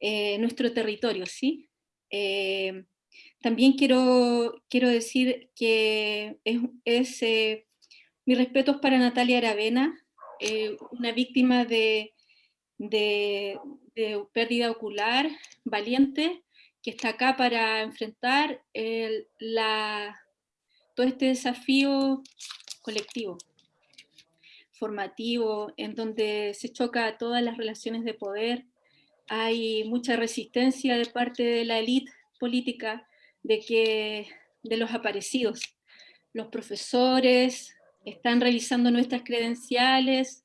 eh, nuestro territorio, ¿sí? Eh, también quiero, quiero decir que es, es eh, mis respetos para Natalia Aravena, una víctima de, de, de, pérdida ocular, valiente, que está acá para enfrentar el, la, todo este desafío colectivo, formativo, en donde se choca todas las relaciones de poder, hay mucha resistencia de parte de la élite política de, que, de los aparecidos. Los profesores están revisando nuestras credenciales,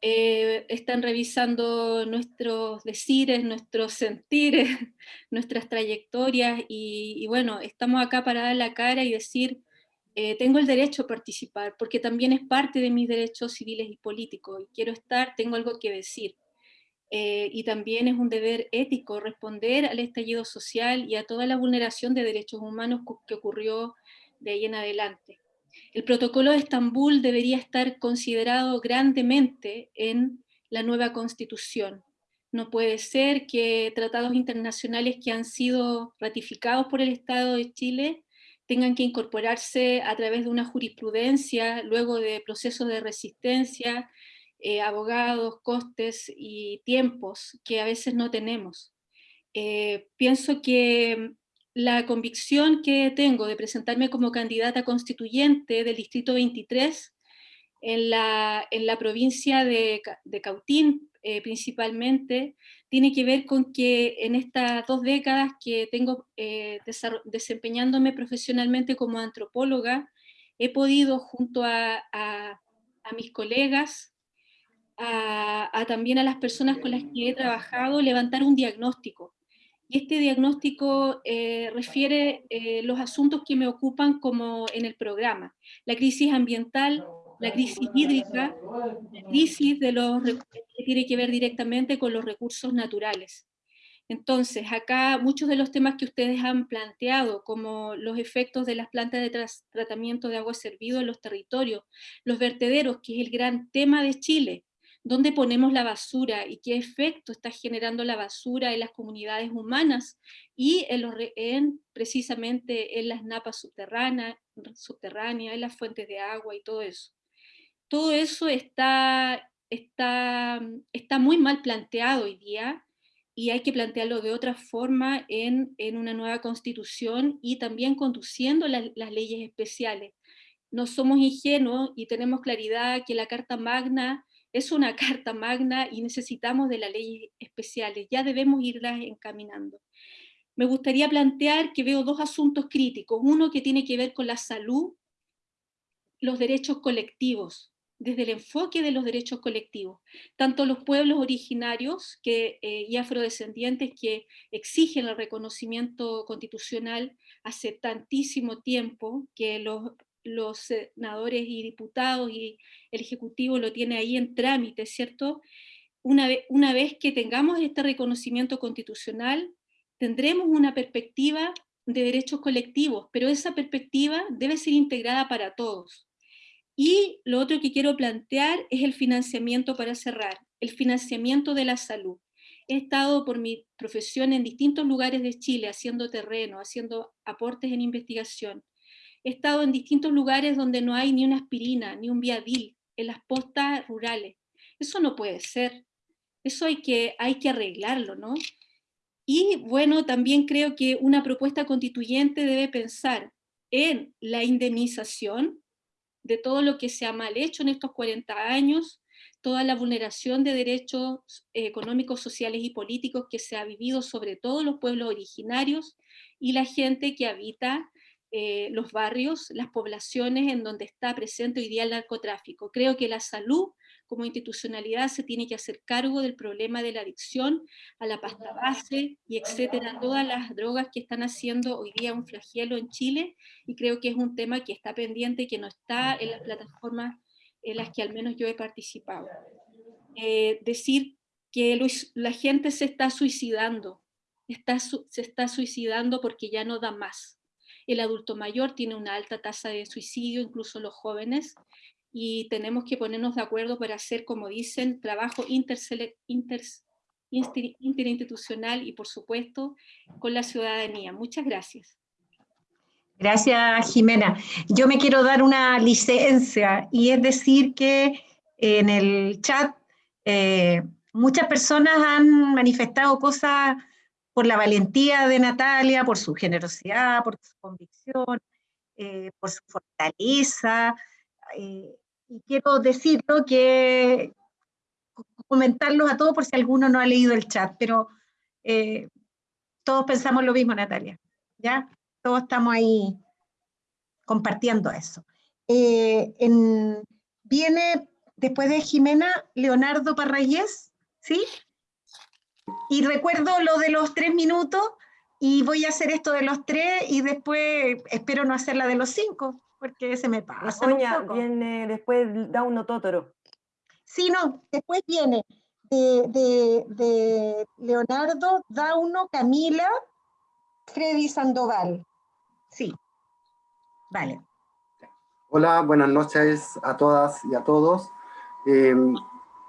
eh, están revisando nuestros decires, nuestros sentires, nuestras trayectorias y, bueno, estamos acá para dar la cara y decir, eh, tengo el derecho a participar, porque también es parte de mis derechos civiles y políticos, y quiero estar, tengo algo que decir. Eh, y también es un deber ético responder al estallido social y a toda la vulneración de derechos humanos que ocurrió de ahí en adelante. El protocolo de Estambul debería estar considerado grandemente en la nueva constitución. No puede ser que tratados internacionales que han sido ratificados por el Estado de Chile tengan que incorporarse a través de una jurisprudencia, luego de procesos de resistencia, eh, abogados, costes y tiempos que a veces no tenemos. Eh, pienso que la convicción que tengo de presentarme como candidata constituyente del Distrito 23 en la, en la provincia de, de Cautín eh, principalmente, tiene que ver con que en estas dos décadas que tengo desempeñándome profesionalmente como antropóloga, he podido junto a, mis colegas también a las personas con las que he trabajado levantar un diagnóstico. Y este diagnóstico eh, refiere eh, los asuntos que me ocupan como en el programa. La crisis ambiental, la crisis hídrica, la crisis de los, que tiene que ver directamente con los recursos naturales. Entonces, acá muchos de los temas que ustedes han planteado, como los efectos de las plantas de tratamiento de agua servido en los territorios, los vertederos, que es el gran tema de Chile, dónde ponemos la basura y qué efecto está generando la basura en las comunidades humanas y en, precisamente en las napas subterráneas, subterráneas, en las fuentes de agua y todo eso. Todo eso está, está, está muy mal planteado hoy día y hay que plantearlo de otra forma en, una nueva constitución y también conduciendo las leyes especiales. No somos ingenuos y tenemos claridad que la Carta Magna es una carta magna y necesitamos de las leyes especiales, ya debemos irlas encaminando. Me gustaría plantear que veo dos asuntos críticos, uno que tiene que ver con la salud, los derechos colectivos, desde el enfoque de los derechos colectivos. Tanto los pueblos originarios que, eh, y afrodescendientes que exigen el reconocimiento constitucional hace tantísimo tiempo que los, los senadores y diputados y el Ejecutivo lo tiene ahí en trámite, ¿cierto? Una, una vez que tengamos este reconocimiento constitucional, tendremos una perspectiva de derechos colectivos, pero esa perspectiva debe ser integrada para todos. Y lo otro que quiero plantear es el financiamiento para cerrar, el financiamiento de la salud. He estado por mi profesión en distintos lugares de Chile haciendo terreno, haciendo aportes en investigación. He estado en distintos lugares donde no hay ni una aspirina, ni un viadil, en las postas rurales. Eso no puede ser. Eso hay que, hay que arreglarlo, ¿no? Y bueno, también creo que una propuesta constituyente debe pensar en la indemnización de todo lo que se ha mal hecho en estos 40 años, toda la vulneración de derechos eh, económicos, sociales y políticos que se ha vivido sobre todo los pueblos originarios y la gente que habita eh, los barrios, las poblaciones en donde está presente hoy día el narcotráfico. Creo que la salud como institucionalidad se tiene que hacer cargo del problema de la adicción a la pasta base y etcétera, todas las drogas que están haciendo hoy día un flagelo en Chile y creo que es un tema que está pendiente que no está en las plataformas en las que al menos yo he participado. Eh, decir que la gente se está suicidando, se está suicidando porque ya no da más. El adulto mayor tiene una alta tasa de suicidio, incluso los jóvenes, y tenemos que ponernos de acuerdo para hacer, como dicen, trabajo interinstitucional y, por supuesto, con la ciudadanía. Muchas gracias. Gracias, Jimena. Yo me quiero dar una licencia y es decir que en el chat eh, muchas personas han manifestado cosas por la valentía de Natalia, por su generosidad, por su convicción, eh, por su fortaleza, eh, y quiero decirlo que comentarlos a todos por si alguno no ha leído el chat, pero eh, todos pensamos lo mismo, Natalia, ¿ya? Todos estamos ahí compartiendo eso. Eh, viene después de Jimena, Leonardo Parrayés, ¿sí? Y recuerdo lo de los tres minutos, y voy a hacer esto de los tres, y después espero no hacer la de los cinco, porque se me pasa. Viene después da un Totoro. Sí, no, después viene de, de, Leonardo, Dauno, Camila, Freddy Sandoval. Sí, vale. Hola, buenas noches a todas y a todos. Em,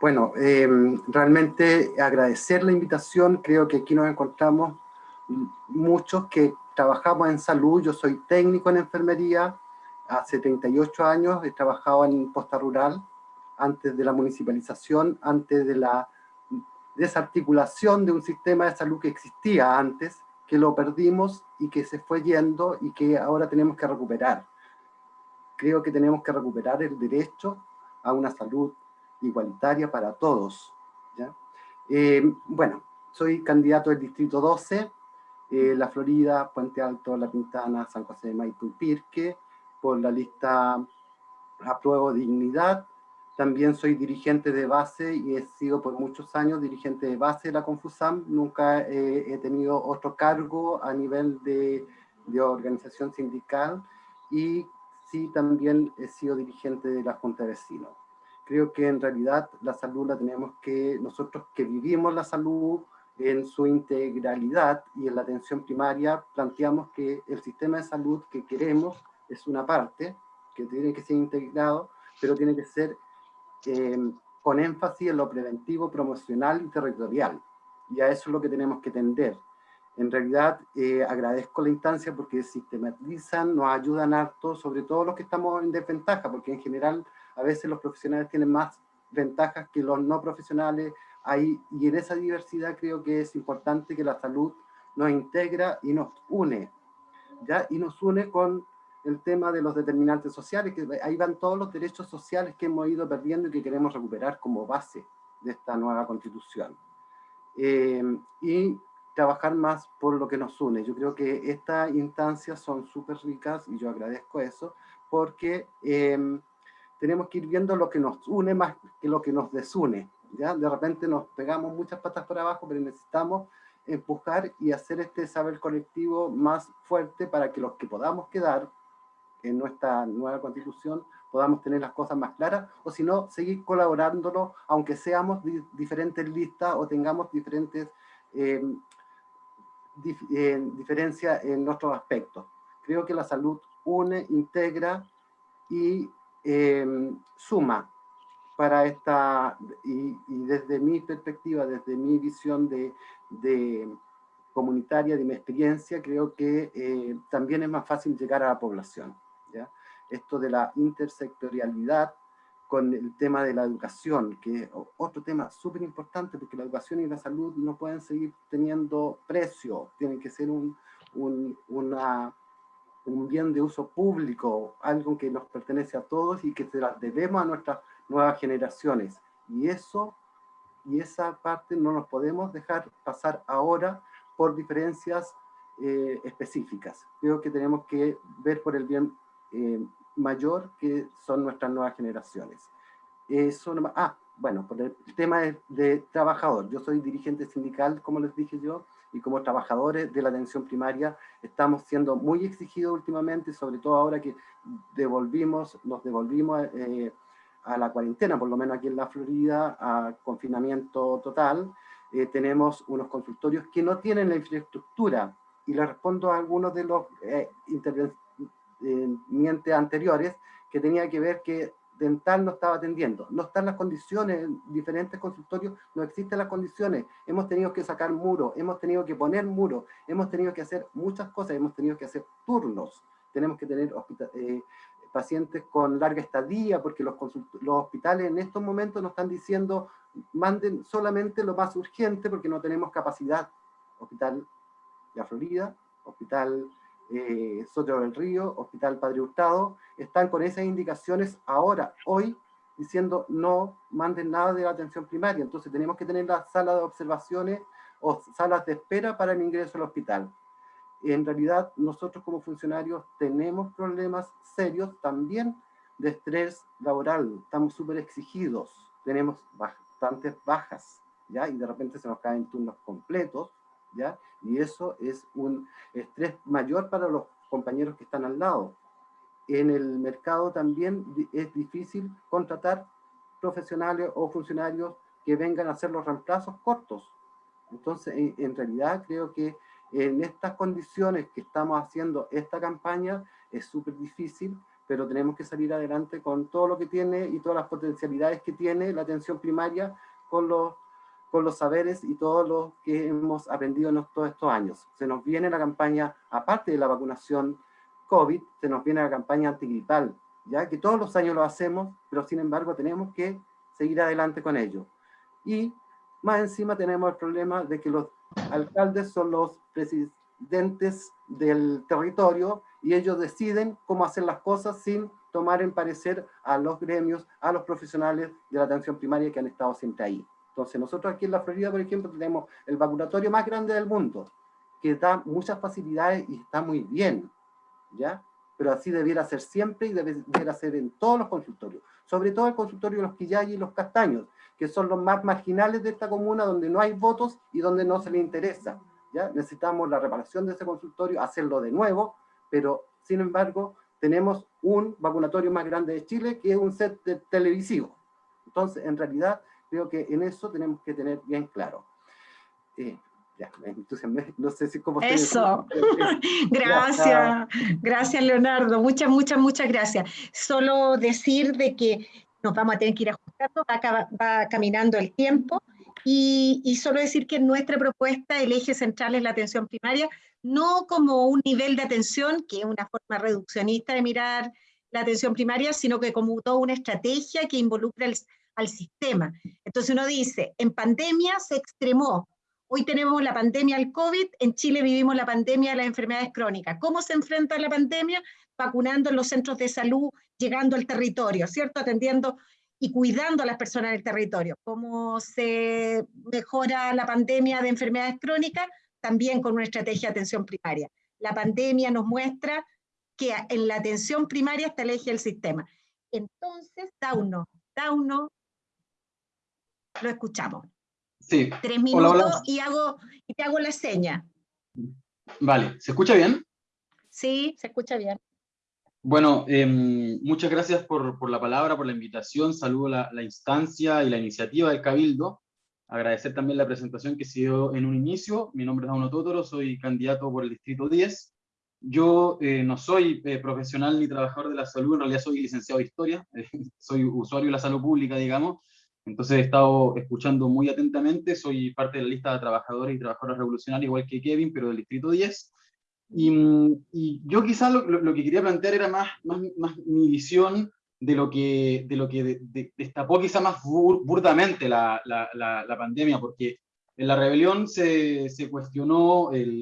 bueno, em, realmente agradecer la invitación, creo que aquí nos encontramos muchos que trabajamos en salud, yo soy técnico en enfermería, hace 38 años he trabajado en posta rural, antes de la municipalización, antes de la desarticulación de un sistema de salud que existía antes, que lo perdimos y que se fue yendo y que ahora tenemos que recuperar. Creo que tenemos que recuperar el derecho a una salud igualitaria para todos. Eh, bueno, soy candidato del Distrito 12, eh, La Florida, Puente Alto, La Pintana, San José de Maipú y Pirque, por la lista Apruebo Dignidad. También soy dirigente de base y he sido por muchos años dirigente de base de la Confusam. Nunca he tenido otro cargo a nivel de, de organización sindical y sí también he sido dirigente de la Junta de Vecinos. Creo que en realidad la salud la tenemos que, nosotros que vivimos la salud en su integralidad y en la atención primaria, planteamos que el sistema de salud que queremos es una parte que tiene que ser integrado, pero tiene que ser em, con énfasis en lo preventivo, promocional y territorial. Y a eso es lo que tenemos que tender. En realidad, eh, agradezco la instancia porque sistematizan, nos ayudan harto, sobre todo los que estamos en desventaja, porque en general a veces los profesionales tienen más ventajas que los no profesionales, ahí, y en esa diversidad creo que es importante que la salud nos integra y nos une, ¿ya? y nos une con el tema de los determinantes sociales, que ahí van todos los derechos sociales que hemos ido perdiendo y que queremos recuperar como base de esta nueva constitución. Eh, y trabajar más por lo que nos une. Yo creo que estas instancias son súper ricas y yo agradezco eso, porque em, tenemos que ir viendo lo que nos une más que lo que nos desune. ¿ya? De repente nos pegamos muchas patas por abajo, pero necesitamos empujar y hacer este saber colectivo más fuerte para que los que podamos quedar en nuestra nueva constitución podamos tener las cosas más claras, o si no, seguir colaborándolo, aunque seamos diferentes listas o tengamos diferentes eh, eh, diferencias en nuestros aspectos. Creo que la salud une, integra y eh, suma para esta, y, desde mi perspectiva, desde mi visión de, de comunitaria, de mi experiencia, creo que también es más fácil llegar a la población. Esto de la intersectorialidad con el tema de la educación, que es otro tema súper importante, porque la educación y la salud no pueden seguir teniendo precio, tienen que ser un, un, una, un bien de uso público, algo que nos pertenece a todos y que se las debemos a nuestras nuevas generaciones. Y eso, y esa parte no nos podemos dejar pasar ahora por diferencias eh, específicas. Creo que tenemos que ver por el bien eh, mayor que son nuestras nuevas generaciones. Eso ah, bueno, por el tema de, trabajador. Yo soy dirigente sindical, como les dije yo, y como trabajadores de la atención primaria estamos siendo muy exigidos últimamente, sobre todo ahora que devolvimos, nos devolvimos eh, a la cuarentena, por lo menos aquí en la Florida, a confinamiento total. Eh, tenemos unos consultorios que no tienen la infraestructura, y le respondo a algunos de los eh, mientes anteriores, que tenía que ver que dental no estaba atendiendo. No están las condiciones, en diferentes consultorios no existen las condiciones. Hemos tenido que sacar muros, hemos tenido que poner muros, hemos tenido que hacer muchas cosas, hemos tenido que hacer turnos. Tenemos que tener eh, pacientes con larga estadía, porque los, los hospitales en estos momentos nos están diciendo manden solamente lo más urgente porque no tenemos capacidad. Hospital de Florida, Hospital eh, del Río, Hospital Padre Hurtado, están con esas indicaciones ahora, hoy, diciendo no manden nada de la atención primaria. Entonces tenemos que tener la sala de observaciones o salas de espera para el ingreso al hospital. En realidad, nosotros como funcionarios tenemos problemas serios también de estrés laboral. Estamos súper exigidos, tenemos bastantes bajas, ¿ya? Y de repente se nos caen turnos completos, Y eso es un estrés mayor para los compañeros que están al lado. En el mercado también es difícil contratar profesionales o funcionarios que vengan a hacer los reemplazos cortos. Entonces, en, realidad creo que en estas condiciones que estamos haciendo esta campaña es súper difícil, pero tenemos que salir adelante con todo lo que tiene y todas las potencialidades que tiene la atención primaria con los con los saberes y todo lo que hemos aprendido en todos estos años. Se nos viene la campaña, aparte de la vacunación COVID, se nos viene la campaña antigripal, ya que todos los años lo hacemos, pero sin embargo tenemos que seguir adelante con ello. Y más encima tenemos el problema de que los alcaldes son los presidentes del territorio y ellos deciden cómo hacer las cosas sin tomar en parecer a los gremios, a los profesionales de la atención primaria que han estado siempre ahí. Entonces nosotros aquí en la Florida, por ejemplo, tenemos el vacunatorio más grande del mundo, que da muchas facilidades y está muy bien, ¿ya? Pero así debiera ser siempre y debiera ser en todos los consultorios, sobre todo el consultorio de los Quillay y los Castaños, que son los más marginales de esta comuna, donde no hay votos y donde no se le interesa, ¿ya? Necesitamos la reparación de ese consultorio, hacerlo de nuevo, pero sin embargo, tenemos un vacunatorio más grande de Chile, que es un set televisivo. Entonces, en realidad, Creo que en eso tenemos que tener bien claro. Eh, ya, entonces, no sé si cómo Eso, gracias, gracias Leonardo, muchas, muchas, muchas gracias. Solo decir de que nos vamos a tener que ir ajustando, va, va caminando el tiempo, y, y, solo decir que nuestra propuesta, el eje central es la atención primaria, no como un nivel de atención, que es una forma reduccionista de mirar la atención primaria, sino que como toda una estrategia que involucra el, al sistema. Entonces uno dice, en pandemia se extremó, hoy tenemos la pandemia del COVID, en Chile vivimos la pandemia de las enfermedades crónicas. ¿Cómo se enfrenta la pandemia? Vacunando en los centros de salud, llegando al territorio, ¿cierto? Atendiendo y cuidando a las personas del territorio. ¿Cómo se mejora la pandemia de enfermedades crónicas? También con una estrategia de atención primaria. La pandemia nos muestra que en la atención primaria está el eje del sistema. Entonces, Dauno, Dauno, lo escuchamos. Sí. Tres minutos Y, hago, y te hago la seña. Vale, ¿se escucha bien? Sí, se escucha bien. Bueno, em, muchas gracias por, la palabra, por la invitación. Saludo la, la, instancia y la iniciativa del Cabildo. Agradecer también la presentación que se dio en un inicio. Mi nombre es Dauno Totoro, soy candidato por el Distrito 10. Yo eh, no soy eh, profesional ni trabajador de la salud, en realidad soy licenciado en Historia, soy usuario de la salud pública, digamos, entonces he estado escuchando muy atentamente, soy parte de la lista de trabajadores y trabajadoras revolucionarias, igual que Kevin, pero del Distrito 10, y, yo quizás lo, que quería plantear era más, más, más, mi visión de lo que, de lo que destapó quizá más burdamente la, la, la, pandemia, porque en la rebelión se, se cuestionó, el,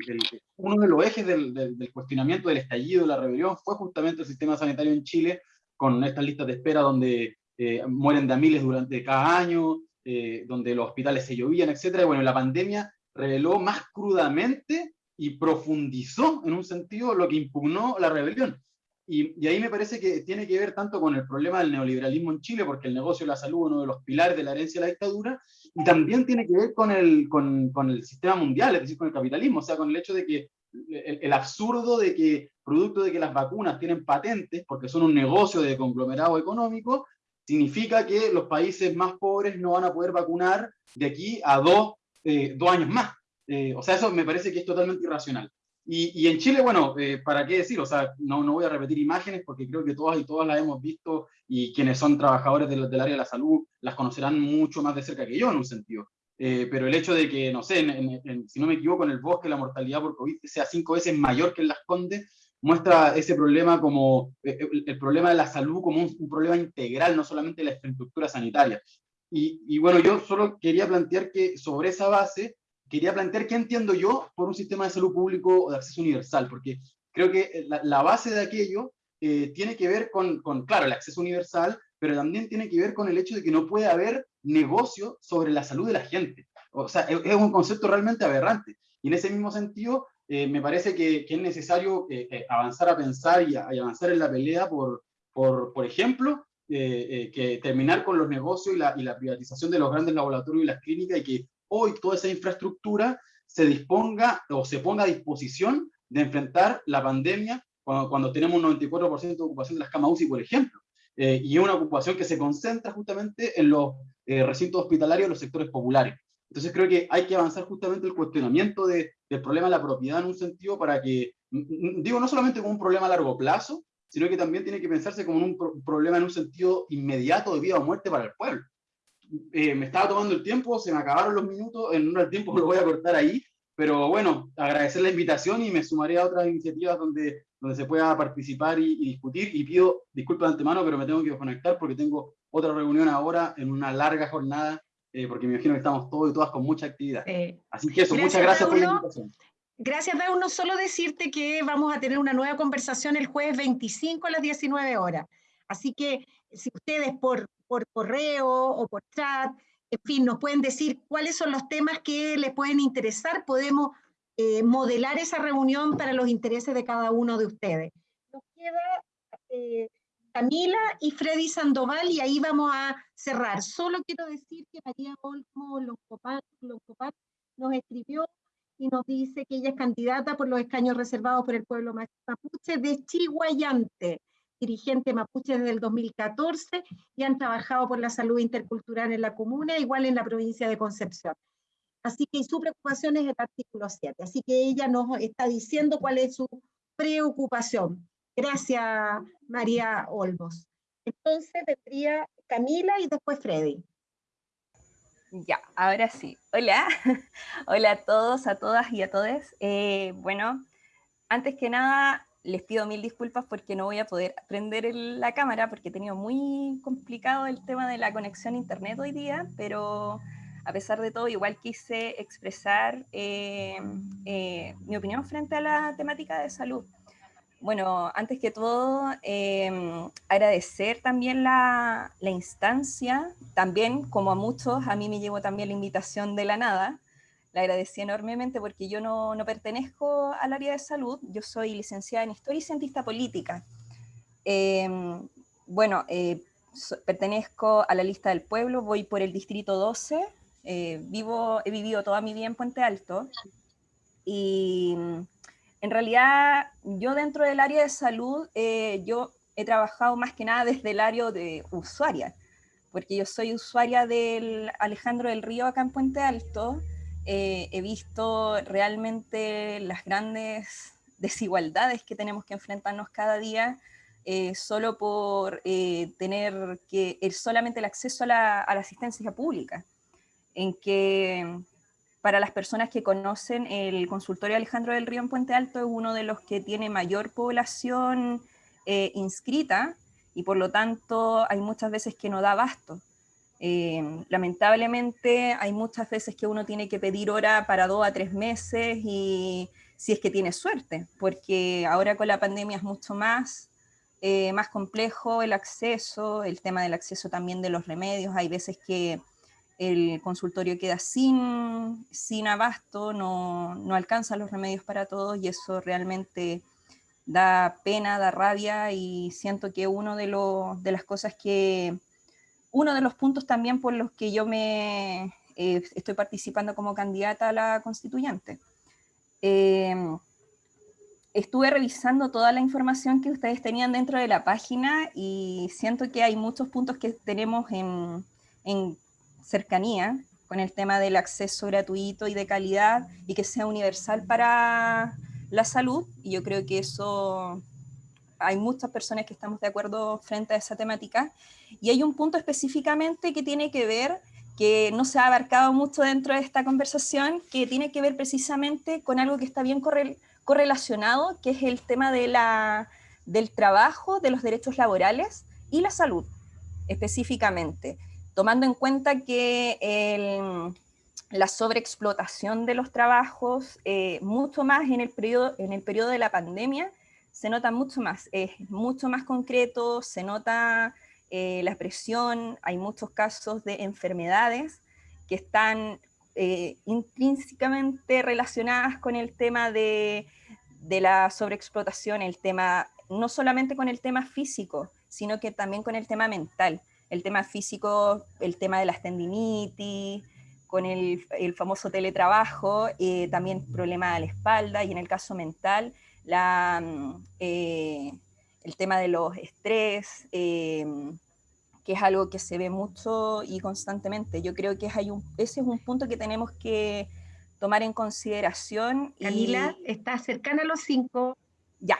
uno de los ejes del, del, cuestionamiento del estallido de la rebelión fue justamente el sistema sanitario en Chile, con estas listas de espera donde eh, mueren de a miles durante cada año, eh, donde los hospitales se llovían, etc. Bueno, la pandemia reveló más crudamente y profundizó en un sentido lo que impugnó la rebelión. Y, y, ahí me parece que tiene que ver tanto con el problema del neoliberalismo en Chile, porque el negocio de la salud es uno de los pilares de la herencia de la dictadura, y también tiene que ver con el, con, con el sistema mundial, es decir, con el capitalismo, o sea, con el hecho de que el, el, absurdo de que, producto de que las vacunas tienen patentes, porque son un negocio de conglomerado económico, significa que los países más pobres no van a poder vacunar de aquí a dos, eh, dos años más. Eh, o sea, eso me parece que es totalmente irracional. Y, y en Chile, bueno, eh, ¿para qué decir? O sea, no, no voy a repetir imágenes porque creo que todas y todas las hemos visto y quienes son trabajadores del, del área de la salud las conocerán mucho más de cerca que yo en un sentido. Eh, pero el hecho de que, no sé, en, en, si no me equivoco, en el bosque la mortalidad por COVID sea cinco veces mayor que en las Condes, muestra ese problema como, el, el, problema de la salud como un, problema integral, no solamente la infraestructura sanitaria. Y, bueno, yo solo quería plantear que sobre esa base quería plantear qué entiendo yo por un sistema de salud público o de acceso universal, porque creo que la, la base de aquello eh, tiene que ver con, con, claro, el acceso universal, pero también tiene que ver con el hecho de que no puede haber negocio sobre la salud de la gente. O sea, es, es un concepto realmente aberrante. Y en ese mismo sentido, eh, me parece que, es necesario eh, eh avanzar a pensar y, avanzar en la pelea por, por, por ejemplo, que terminar con los negocios y la, privatización de los grandes laboratorios y las clínicas y que hoy toda esa infraestructura se disponga o se ponga a disposición de enfrentar la pandemia cuando, tenemos un 94% de ocupación de las camas UCI, por ejemplo. Y una ocupación que se concentra justamente en los recintos hospitalarios de los sectores populares. Entonces creo que hay que avanzar justamente el cuestionamiento de, del problema de la propiedad en un sentido para que, digo, no solamente como un problema a largo plazo, sino que también tiene que pensarse como un pro problema en un sentido inmediato de vida o muerte para el pueblo. Eh, me estaba tomando el tiempo, se me acabaron los minutos, en un tiempo lo voy a cortar ahí, pero bueno, agradecer la invitación y me sumaré a otras iniciativas donde, donde se pueda participar y, y discutir, y pido disculpas de antemano, pero me tengo que desconectar porque tengo otra reunión ahora en una larga jornada, eh, porque me imagino que estamos todos y todas con mucha actividad. Eh, Así que eso, gracias, muchas gracias por la invitación. Gracias, Dauno. Solo decirte que vamos a tener una nueva conversación el jueves 25 a las 19 horas. Así que si ustedes por por correo o por chat, en fin, nos pueden decir cuáles son los temas que les pueden interesar, podemos eh, modelar esa reunión para los intereses de cada uno de ustedes. Nos queda eh, Camila y Freddy Sandoval y ahí vamos a cerrar. Solo quiero decir que María Olmo Loncopat, nos escribió y nos dice que ella es candidata por los escaños reservados por el pueblo mapuche de Chihuayante dirigente mapuche desde el 2014 y han trabajado por la salud intercultural en la comuna, igual en la provincia de Concepción. Así que su preocupación es el artículo 7. Así que ella nos está diciendo cuál es su preocupación. Gracias, María Olmos. Entonces vendría Camila y después Freddy. Ya, ahora sí. Hola, hola a todos, a todas y a todos. Eh, bueno, antes que nada, les pido mil disculpas porque no voy a poder prender la cámara porque he tenido muy complicado el tema de la conexión a internet hoy día, pero a pesar de todo igual quise expresar eh, eh, mi opinión frente a la temática de salud. Bueno, antes que todo, eh, agradecer también la, la instancia, también como a muchos, a mí me llegó también la invitación de la nada, le agradecí enormemente porque yo no, no, pertenezco al área de salud, yo soy licenciada en Historia y Cientista Política. Eh, bueno, pertenezco a la lista del pueblo, voy por el distrito 12, vivo, he vivido toda mi vida en Puente Alto, y mm, en realidad yo dentro del área de salud, yo he trabajado más que nada desde el área de usuaria, porque yo soy usuaria del Alejandro del Río acá en Puente Alto, eh, he visto realmente las grandes desigualdades que tenemos que enfrentarnos cada día eh, solo por eh, tener que, solamente el acceso a la, a la, asistencia pública, en que para las personas que conocen el consultorio Alejandro del Río en Puente Alto es uno de los que tiene mayor población inscrita y por lo tanto hay muchas veces que no da abasto. Eh, lamentablemente hay muchas veces que uno tiene que pedir hora para dos a tres meses y si es que tiene suerte, porque ahora con la pandemia es mucho más, eh, más complejo el acceso, el tema del acceso también de los remedios, hay veces que el consultorio queda sin, sin abasto, no, no alcanza los remedios para todos y eso realmente da pena, da rabia y siento que uno de, los, de las cosas que, uno de los puntos también por los que yo me eh, estoy participando como candidata a la constituyente. Em, estuve revisando toda la información que ustedes tenían dentro de la página y siento que hay muchos puntos que tenemos en, en cercanía con el tema del acceso gratuito y de calidad y que sea universal para, la salud, y yo creo que eso hay muchas personas que estamos de acuerdo frente a esa temática, y hay un punto específicamente que tiene que ver, que no se ha abarcado mucho dentro de esta conversación, que tiene que ver precisamente con algo que está bien correlacionado, que es el tema de la, del trabajo, de los derechos laborales y la salud, específicamente, tomando en cuenta que la sobreexplotación de los trabajos, eh, mucho más en el, periodo, en el periodo de la pandemia, se nota mucho más, es mucho más concreto, se nota eh, la presión, hay muchos casos de enfermedades que están eh, intrínsecamente relacionadas con el tema de, de la sobreexplotación, el tema, no solamente con el tema físico, sino que también con el tema mental. El tema físico, el tema de las tendinitis, con el, famoso teletrabajo, eh, también problema de la espalda y en el caso mental, la, mm, eh, el tema de los estrés, eh, que es algo que se ve mucho y constantemente. Yo creo que hay un, ese es un punto que tenemos que tomar en consideración. Camila, está cercana a los cinco. Ya,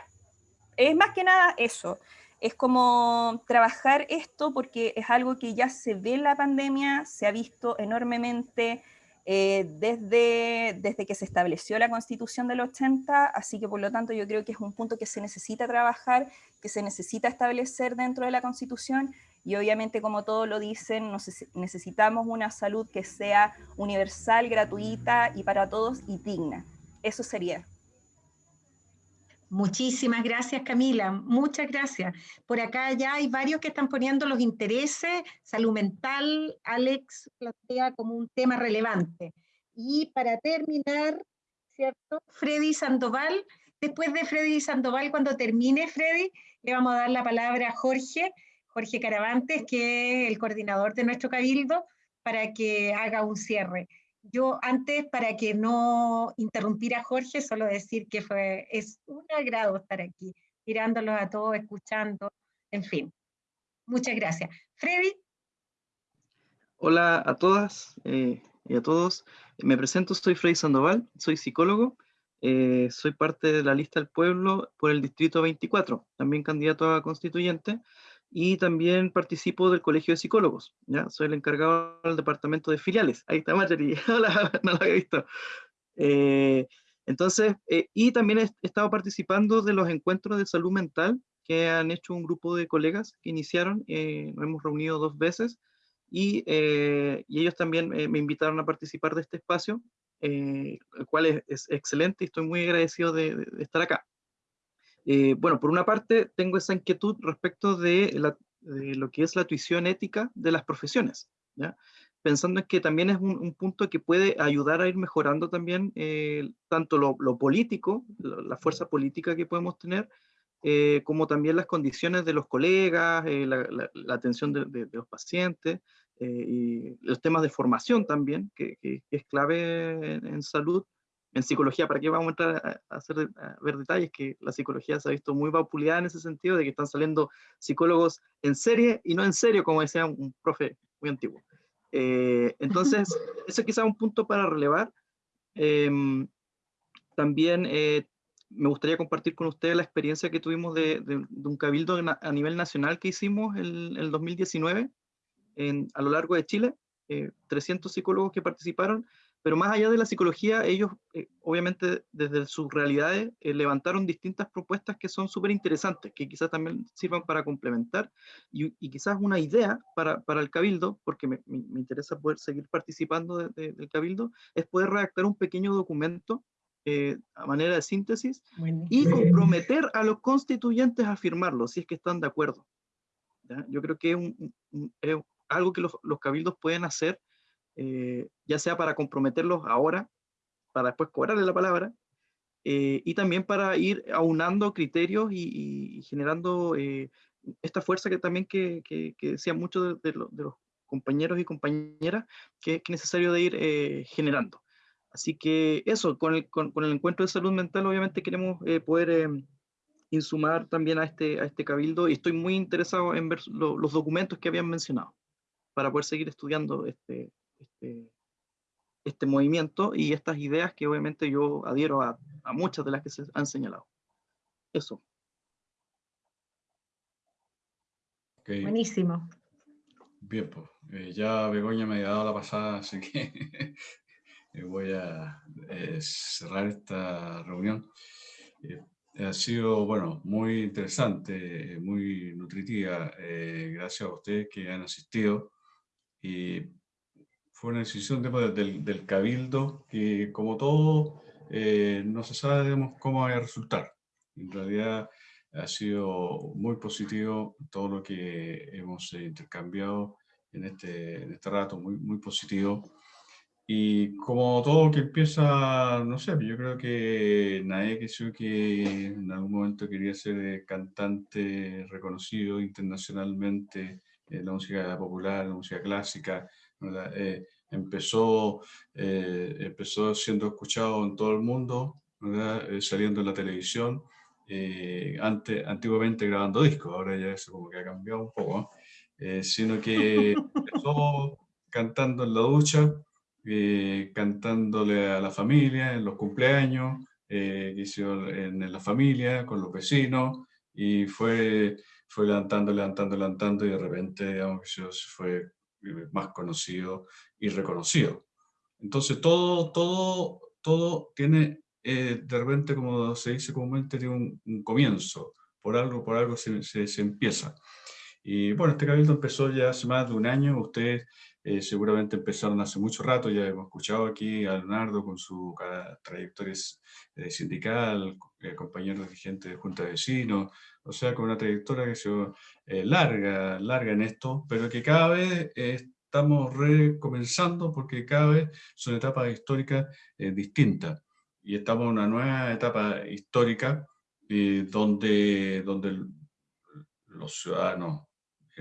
es más que nada eso es como trabajar esto porque es algo que ya se ve en la pandemia, se ha visto enormemente eh, desde, desde que se estableció la constitución del 80, así que por lo tanto yo creo que es un punto que se necesita trabajar, que se necesita establecer dentro de la constitución y obviamente como todos lo dicen, necesitamos una salud que sea universal, gratuita y para todos y digna. Eso sería. Muchísimas gracias, Camila. Muchas gracias. Por acá ya hay varios que están poniendo los intereses, salud mental, Alex plantea como un tema relevante. Y para terminar, ¿cierto? Freddy Sandoval. Después de Freddy Sandoval, cuando termine Freddy, le vamos a dar la palabra a Jorge, Jorge Caravantes, que es el coordinador de nuestro cabildo, para que haga un cierre. Yo antes, para que no interrumpiera a Jorge, solo decir que fue, es un agrado estar aquí, mirándolos a todos, escuchando, en fin. Muchas gracias. Freddy. Hola a todas eh, y a todos. Me presento, soy Freddy Sandoval, soy psicólogo, eh, soy parte de la lista del pueblo por el distrito 24, también candidato a constituyente y también participo del Colegio de Psicólogos, ¿ya? Soy el encargado del departamento de filiales. Ahí está Marjorie, hola, no lo había visto. Eh, entonces, eh, y también he estado participando de los encuentros de salud mental que han hecho un grupo de colegas que iniciaron, eh, nos hemos reunido dos veces, y, ellos también me invitaron a participar de este espacio, el cual es, excelente y estoy muy agradecido de, de estar acá. Eh, bueno, por una parte tengo esa inquietud respecto de, lo que es la tuición ética de las profesiones, ¿ya? pensando en que también es un, punto que puede ayudar a ir mejorando también eh, tanto lo, político, la fuerza política que podemos tener, eh, como también las condiciones de los colegas, la, atención de, los pacientes, y los temas de formación también, que, es clave en, salud, en psicología, ¿para qué vamos a entrar a, hacer, ver detalles? Que la psicología se ha visto muy vapuleada en ese sentido, de que están saliendo psicólogos en serie y no en serio, como decía un profe muy antiguo. entonces, eso quizá un punto para relevar. Em, también eh, me gustaría compartir con ustedes la experiencia que tuvimos de, un cabildo a nivel nacional que hicimos en el 2019 en, a lo largo de Chile, 300 eh, psicólogos que participaron, pero más allá de la psicología, ellos eh, obviamente desde sus realidades levantaron distintas propuestas que son súper interesantes, que quizás también sirvan para complementar y, quizás una idea para, para, el cabildo, porque me, me, interesa poder seguir participando del cabildo, es poder redactar un pequeño documento eh, a manera de síntesis y comprometer a los constituyentes a firmarlo, si es que están de acuerdo. Yo creo que es, algo que los, cabildos pueden hacer, eh, ya sea para comprometerlos ahora, para después cobrarle la palabra, eh, y también para ir aunando criterios y, generando esta fuerza que también que, que, decían muchos de, los compañeros y compañeras, que es necesario de ir generando. Así que eso, con el, con, el encuentro de salud mental obviamente queremos eh, poder em, insumar también a este, a este cabildo y estoy muy interesado en ver los documentos que habían mencionado para poder seguir estudiando este, este, este movimiento y estas ideas que obviamente yo adhiero a, a muchas de las que se han señalado. Eso. Buenísimo. Bien, pues ya Begoña me ha dado la pasada, así que Eh, voy a eh, cerrar esta reunión. Eh, ha sido, bueno, muy interesante, muy nutritiva. gracias a ustedes que han asistido. Y fue una decisión del, del, cabildo que, como todo, no se sabe cómo va a resultar. En realidad ha sido muy positivo todo lo que hemos intercambiado en este, en este rato, muy, muy positivo. Y como todo que empieza, no sé, yo creo que nadie que que en algún momento quería ser cantante reconocido internacionalmente en la música popular, la música clásica, eh, empezó, eh, empezó siendo escuchado en todo el mundo, eh, saliendo en la televisión, antes, antiguamente grabando discos, ahora ya eso como que ha cambiado un poco, sino que empezó cantando en la ducha, eh, cantándole a la familia en los cumpleaños, eh, en, la familia, con los vecinos, y fue, fue levantando, levantando, levantando, y de repente, digamos, se fue eh, más conocido y reconocido. Entonces, todo, todo, todo tiene, eh, de repente, como se dice comúnmente, tiene un, comienzo, por algo, por algo se, se, se empieza. Y bueno, este cabildo empezó ya hace más de un año, ustedes eh, seguramente empezaron hace mucho rato, ya hemos escuchado aquí a Leonardo con su trayectoria eh, sindical, eh, compañero dirigente de Junta de Vecinos, o sea, con una trayectoria que se larga, larga en esto, pero que cada vez estamos recomenzando porque cada vez son etapas históricas distintas. Y estamos en una nueva etapa histórica donde, donde los ciudadanos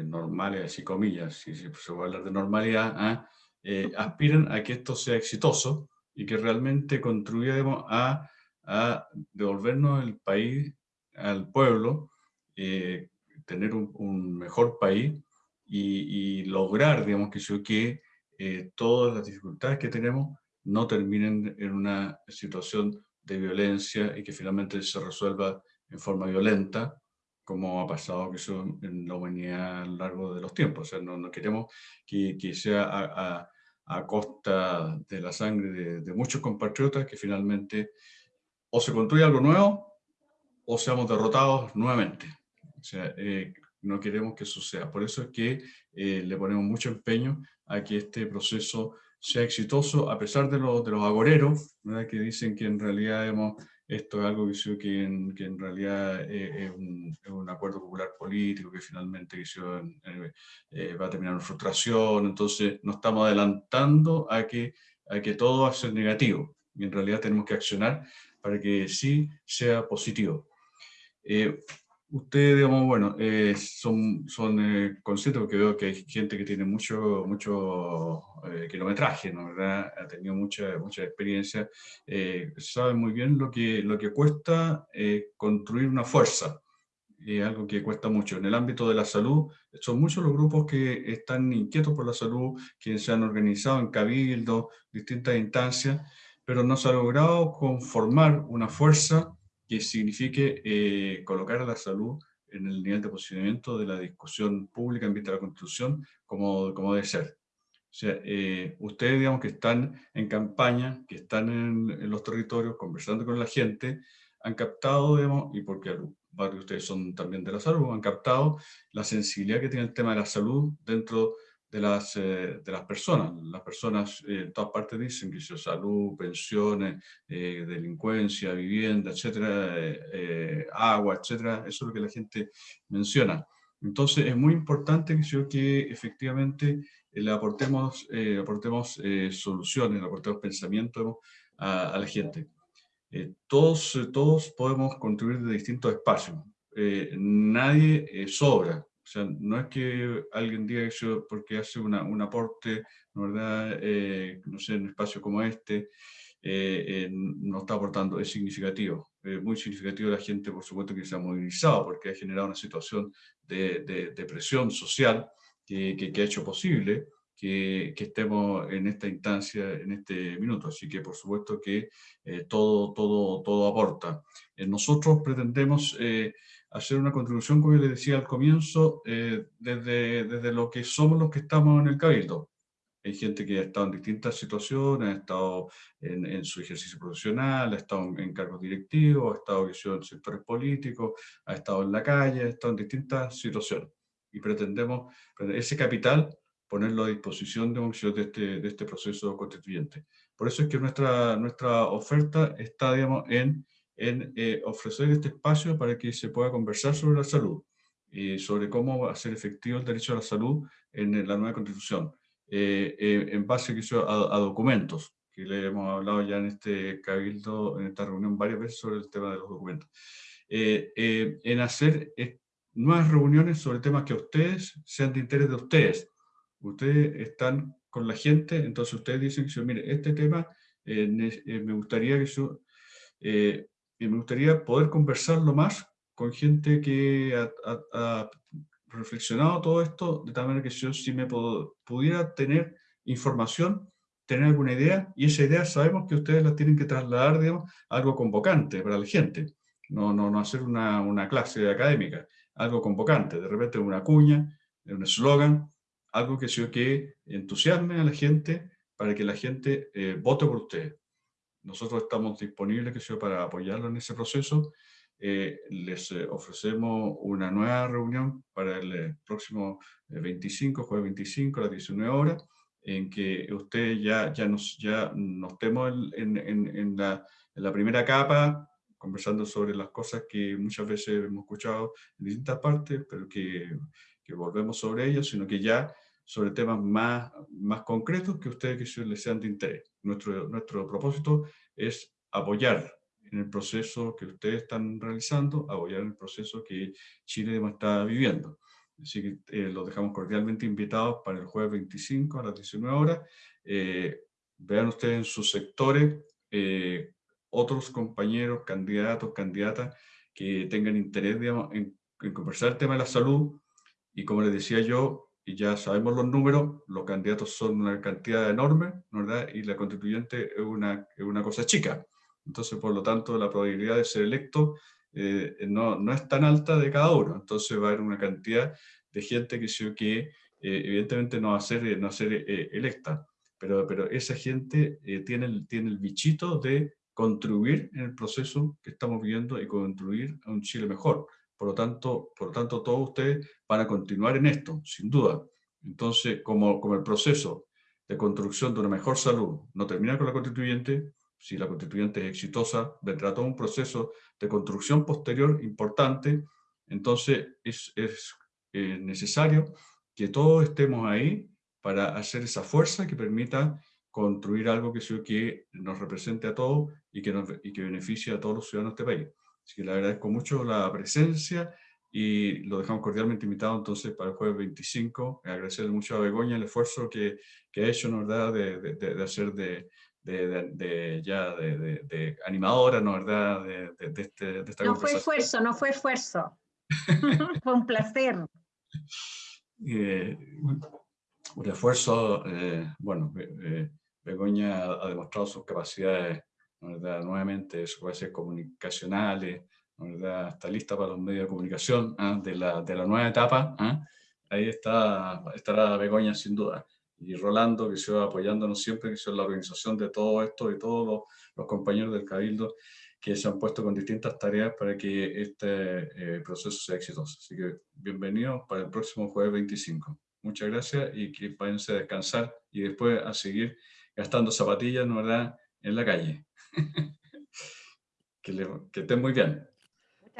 normales, así comillas, si se puede hablar de normalidad, ¿ah? eh, aspiran a que esto sea exitoso y que realmente contribuyamos a, a devolvernos el país al pueblo, eh, tener un, mejor país y, lograr, digamos, que, que eh, todas las dificultades que tenemos no terminen en una situación de violencia y que finalmente se resuelva en forma violenta, como ha pasado que eso en la humanidad a lo largo de los tiempos. O sea, no, no queremos que, que sea a, a, costa de la sangre de, muchos compatriotas que finalmente o se construye algo nuevo o seamos derrotados nuevamente. Sea, eh, no queremos que sea. Por eso es que eh, le ponemos mucho empeño a que este proceso sea exitoso, a pesar de, los de los agoreros, que dicen que en realidad hemos esto es algo que, que, en, que en realidad es, un, un, acuerdo popular político que finalmente eh, va a terminar en frustración, entonces nos estamos adelantando a que, a que todo va a ser negativo y en realidad tenemos que accionar para que sí sea positivo. Eh, Ustedes, digamos, bueno, eh, son, son eh, conscientes porque veo que hay gente que tiene mucho, mucho eh, kilometraje, ¿no? ¿verdad? Ha tenido mucha, mucha experiencia, saben muy bien lo que, lo que cuesta construir una fuerza, algo que cuesta mucho. En el ámbito de la salud, son muchos los grupos que están inquietos por la salud, que se han organizado en cabildo, distintas instancias, pero no se ha logrado conformar una fuerza que signifique eh, colocar la salud en el nivel de posicionamiento de la discusión pública en vista de la Constitución como, como debe ser. O sea, eh, ustedes, digamos, que están en campaña, que están en, los territorios, conversando con la gente, han captado, digamos, y porque varios de ustedes son también de la salud, han captado la sensibilidad que tiene el tema de la salud dentro de las, eh, de las personas. Las personas eh, en todas partes dicen que salud, pensiones, eh, delincuencia, vivienda, etcétera, agua, etcétera, eso es lo que la gente menciona. Entonces es muy importante que, que efectivamente le aportemos, aportemos soluciones, le aportemos pensamiento a, a la gente. todos, todos podemos contribuir de distintos espacios. nadie sobra, o sea, no es que alguien diga eso porque hace una, un aporte, ¿verdad? Eh, no sé, en un espacio como este, eh, eh, no está aportando, es significativo. Muy significativo la gente, por supuesto, que se ha movilizado porque ha generado una situación de, de, presión social que, que, ha hecho posible que, que, estemos en esta instancia, en este minuto. Así que, por supuesto, que todo, todo, todo aporta. nosotros pretendemos hacer una contribución, como yo les decía al comienzo, eh, desde, desde lo que somos los que estamos en el Cabildo. Hay gente que ha estado en distintas situaciones, ha estado en, en su ejercicio profesional, ha estado en, cargos directivos, ha estado en sectores políticos, ha estado en la calle, ha estado en distintas situaciones. Y pretendemos ese capital ponerlo a disposición de, de, este, de este proceso constituyente. Por eso es que nuestra, nuestra oferta está, digamos, en en eh, ofrecer este espacio para que se pueda conversar sobre la salud y sobre cómo ser efectivo el derecho a la salud en la nueva constitución, eh, eh, en base a, a, documentos, que le hemos hablado ya en este cabildo, en esta reunión varias veces sobre el tema de los documentos. en hacer nuevas reuniones sobre temas que a ustedes sean de interés de ustedes. Ustedes están con la gente, entonces ustedes dicen que, mire, este tema me gustaría que yo y me gustaría poder conversarlo más con gente que ha, reflexionado todo esto, de tal manera que yo si me pudiera tener información, tener alguna idea, y esa idea sabemos que ustedes la tienen que trasladar, digamos, algo convocante para la gente, no, no, no hacer una, una clase académica, algo convocante, de repente una cuña, un eslogan, algo que, que entusiasme a la gente para que la gente eh, vote por ustedes. Nosotros estamos disponibles que sea, para apoyarlo en ese proceso. Eh, les eh, ofrecemos una nueva reunión para el eh, próximo 25, jueves 25 a las 19 horas, en que ustedes ya, ya, nos, ya nos estemos en, en, en, la, en la primera capa, conversando sobre las cosas que muchas veces hemos escuchado en distintas partes, pero que, que volvemos sobre ellas, sino que ya sobre temas más, más concretos que ustedes que les sean de interés. Nuestro, nuestro propósito es apoyar en el proceso que ustedes están realizando, apoyar en el proceso que Chile está viviendo. Así que eh, los dejamos cordialmente invitados para el jueves 25 a las 19 horas. Eh, vean ustedes en sus sectores eh, otros compañeros, candidatos, candidatas que tengan interés en, en conversar el tema de la salud. Y como les decía yo, y ya sabemos los números, los candidatos son una cantidad enorme, ¿verdad? Y la constituyente es una, es una cosa chica. Entonces, por lo tanto, la probabilidad de ser electo eh, no, no, es tan alta de cada uno. Entonces va a haber una cantidad de gente que, que eh, evidentemente no va a ser, eh, no ser electa. Pero, pero esa gente tiene, el, tiene el bichito de contribuir en el proceso que estamos viviendo y contribuir a un Chile mejor. Por lo tanto, por lo tanto todos ustedes van a continuar en esto, sin duda. Entonces, como, como el proceso de construcción de una mejor salud no termina con la constituyente, si la constituyente es exitosa, vendrá todo un proceso de construcción posterior importante, entonces es, es eh, necesario que todos estemos ahí para hacer esa fuerza que permita construir algo que, que nos represente a todos y que, nos, y que beneficie a todos los ciudadanos de este país. Así que le agradezco mucho la presencia y lo dejamos cordialmente invitado entonces para el jueves 25. Agradecerle mucho a Begoña el esfuerzo que, que ha hecho, ¿no verdad?, de, de, de hacer de, de, ya de, animadora, ¿no verdad?, de, este, de esta No fue esfuerzo, no fue esfuerzo. fue un placer. Eh, un esfuerzo, eh, bueno, eh, Begoña ha, demostrado sus capacidades, ¿no verdad?, nuevamente, sus capacidades comunicacionales, ¿verdad? está lista para los medios de comunicación ¿ah? de, la, de, la, nueva etapa, ¿ah? ahí está, estará Begoña sin duda. Y Rolando, que se va apoyándonos siempre, que son la organización de todo esto y todos los, los, compañeros del Cabildo que se han puesto con distintas tareas para que este eh, proceso sea exitoso. Así que bienvenidos para el próximo jueves 25. Muchas gracias y que váyanse a descansar y después a seguir gastando zapatillas, ¿no verdad?, en la calle. Que, le, que estén muy bien.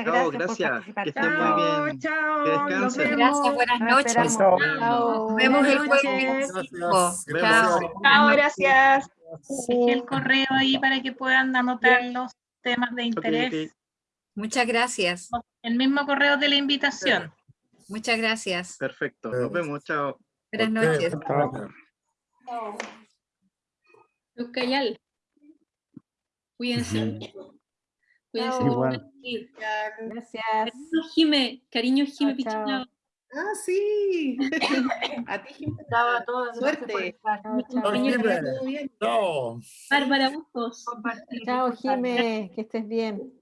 Chao, gracias. Que estén muy bien. Chao, que descansen. Gracias, buenas noches. Nos vemos el jueves. Chao. Chao, gracias. Dejé el correo ahí para que puedan anotar los temas de interés. Okay, okay. Muchas gracias. El mismo correo de la invitación. Muchas gracias. Perfecto. Nos vemos. Chao. Buenas noches. Chao. Lucayal. Cuídense. Cuídense Igual. Gracias. Cariño Jime, cariño Jime chao. Ah, sí. a ti, Jime. Chao a todos. Suerte. Chao. Bárbara Bustos. Chao, Jime. Que estés bien.